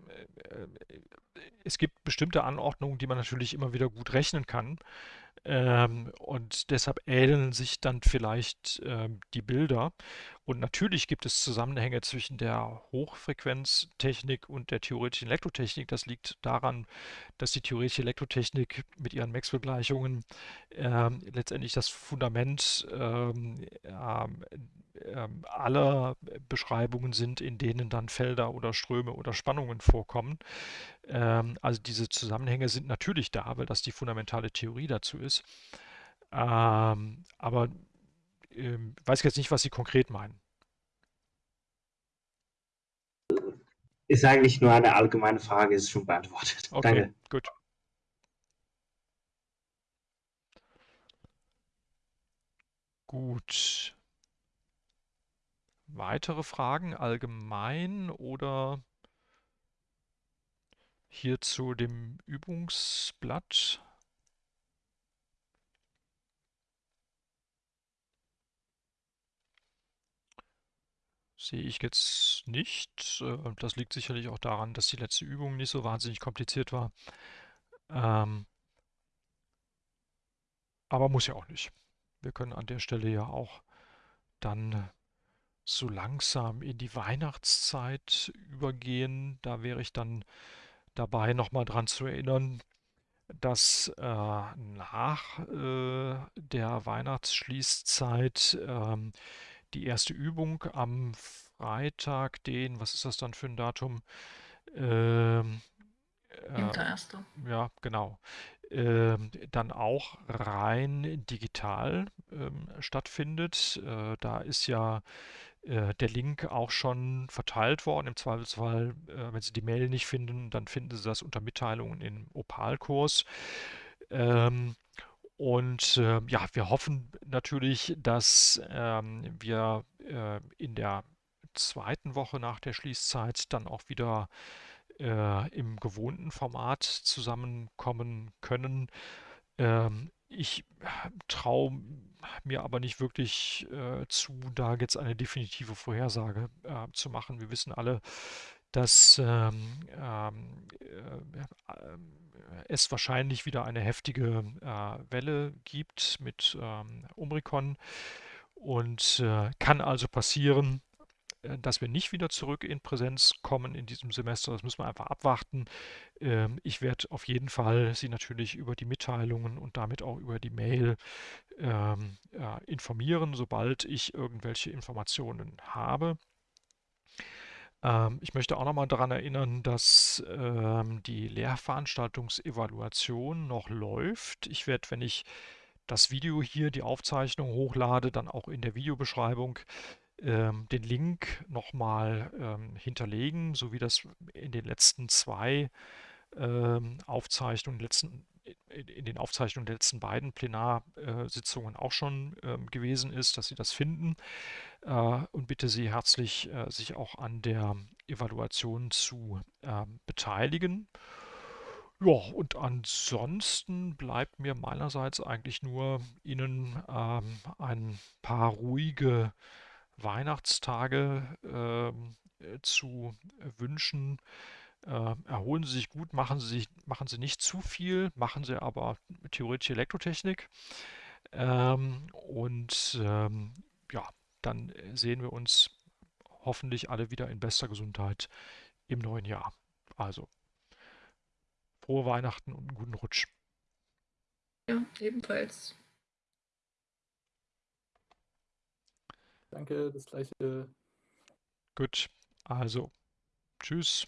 es gibt bestimmte Anordnungen, die man natürlich immer wieder gut rechnen kann. Ähm, und deshalb ähneln sich dann vielleicht ähm, die Bilder. Und natürlich gibt es Zusammenhänge zwischen der Hochfrequenztechnik und der theoretischen Elektrotechnik. Das liegt daran, dass die theoretische Elektrotechnik mit ihren Maxwell-Gleichungen ähm, letztendlich das Fundament ähm, aller Beschreibungen sind, in denen dann Felder oder Ströme oder Spannungen vorkommen. Ähm, also diese Zusammenhänge sind natürlich da, weil das die fundamentale Theorie dazu ist. Ähm, aber ähm, weiß jetzt nicht, was Sie konkret meinen. Ist eigentlich nur eine allgemeine Frage, ist schon beantwortet. Okay, Danke. gut. Gut. Weitere Fragen allgemein oder hier zu dem Übungsblatt? Sehe ich jetzt nicht. Äh, das liegt sicherlich auch daran, dass die letzte Übung nicht so wahnsinnig kompliziert war. Ähm, aber muss ja auch nicht. Wir können an der Stelle ja auch dann so langsam in die Weihnachtszeit übergehen. Da wäre ich dann dabei, nochmal dran zu erinnern, dass äh, nach äh, der Weihnachtsschließzeit äh, die erste Übung am Freitag, den, was ist das dann für ein Datum? Ähm, äh, ja, genau. Ähm, dann auch rein digital ähm, stattfindet. Äh, da ist ja äh, der Link auch schon verteilt worden. Im Zweifelsfall, äh, wenn Sie die Mail nicht finden, dann finden Sie das unter Mitteilungen im Opal-Kurs. Ähm, und äh, ja, wir hoffen natürlich, dass ähm, wir äh, in der zweiten Woche nach der Schließzeit dann auch wieder äh, im gewohnten Format zusammenkommen können. Ähm, ich traue mir aber nicht wirklich äh, zu, da jetzt eine definitive Vorhersage äh, zu machen. Wir wissen alle, dass ähm, ähm, äh, es wahrscheinlich wieder eine heftige äh, Welle gibt mit ähm, Omikron und äh, kann also passieren, äh, dass wir nicht wieder zurück in Präsenz kommen in diesem Semester. Das müssen wir einfach abwarten. Ähm, ich werde auf jeden Fall Sie natürlich über die Mitteilungen und damit auch über die Mail ähm, informieren, sobald ich irgendwelche Informationen habe. Ähm, ich möchte auch nochmal daran erinnern, dass die Lehrveranstaltungsevaluation noch läuft. Ich werde, wenn ich das Video hier, die Aufzeichnung hochlade, dann auch in der Videobeschreibung ähm, den Link nochmal ähm, hinterlegen, so wie das in den letzten zwei ähm, Aufzeichnungen, letzten, in, den Aufzeichnungen der letzten beiden Plenarsitzungen auch schon ähm, gewesen ist, dass Sie das finden. Äh, und bitte Sie herzlich, äh, sich auch an der Evaluation zu äh, beteiligen. Ja, und ansonsten bleibt mir meinerseits eigentlich nur Ihnen ähm, ein paar ruhige Weihnachtstage ähm, äh, zu wünschen. Äh, erholen Sie sich gut, machen Sie, sich, machen Sie nicht zu viel, machen Sie aber theoretische Elektrotechnik. Ähm, und ähm, ja, dann sehen wir uns hoffentlich alle wieder in bester Gesundheit im neuen Jahr. Also, frohe Weihnachten und einen guten Rutsch. Ja, ebenfalls. Danke, das gleiche. Gut, also, tschüss.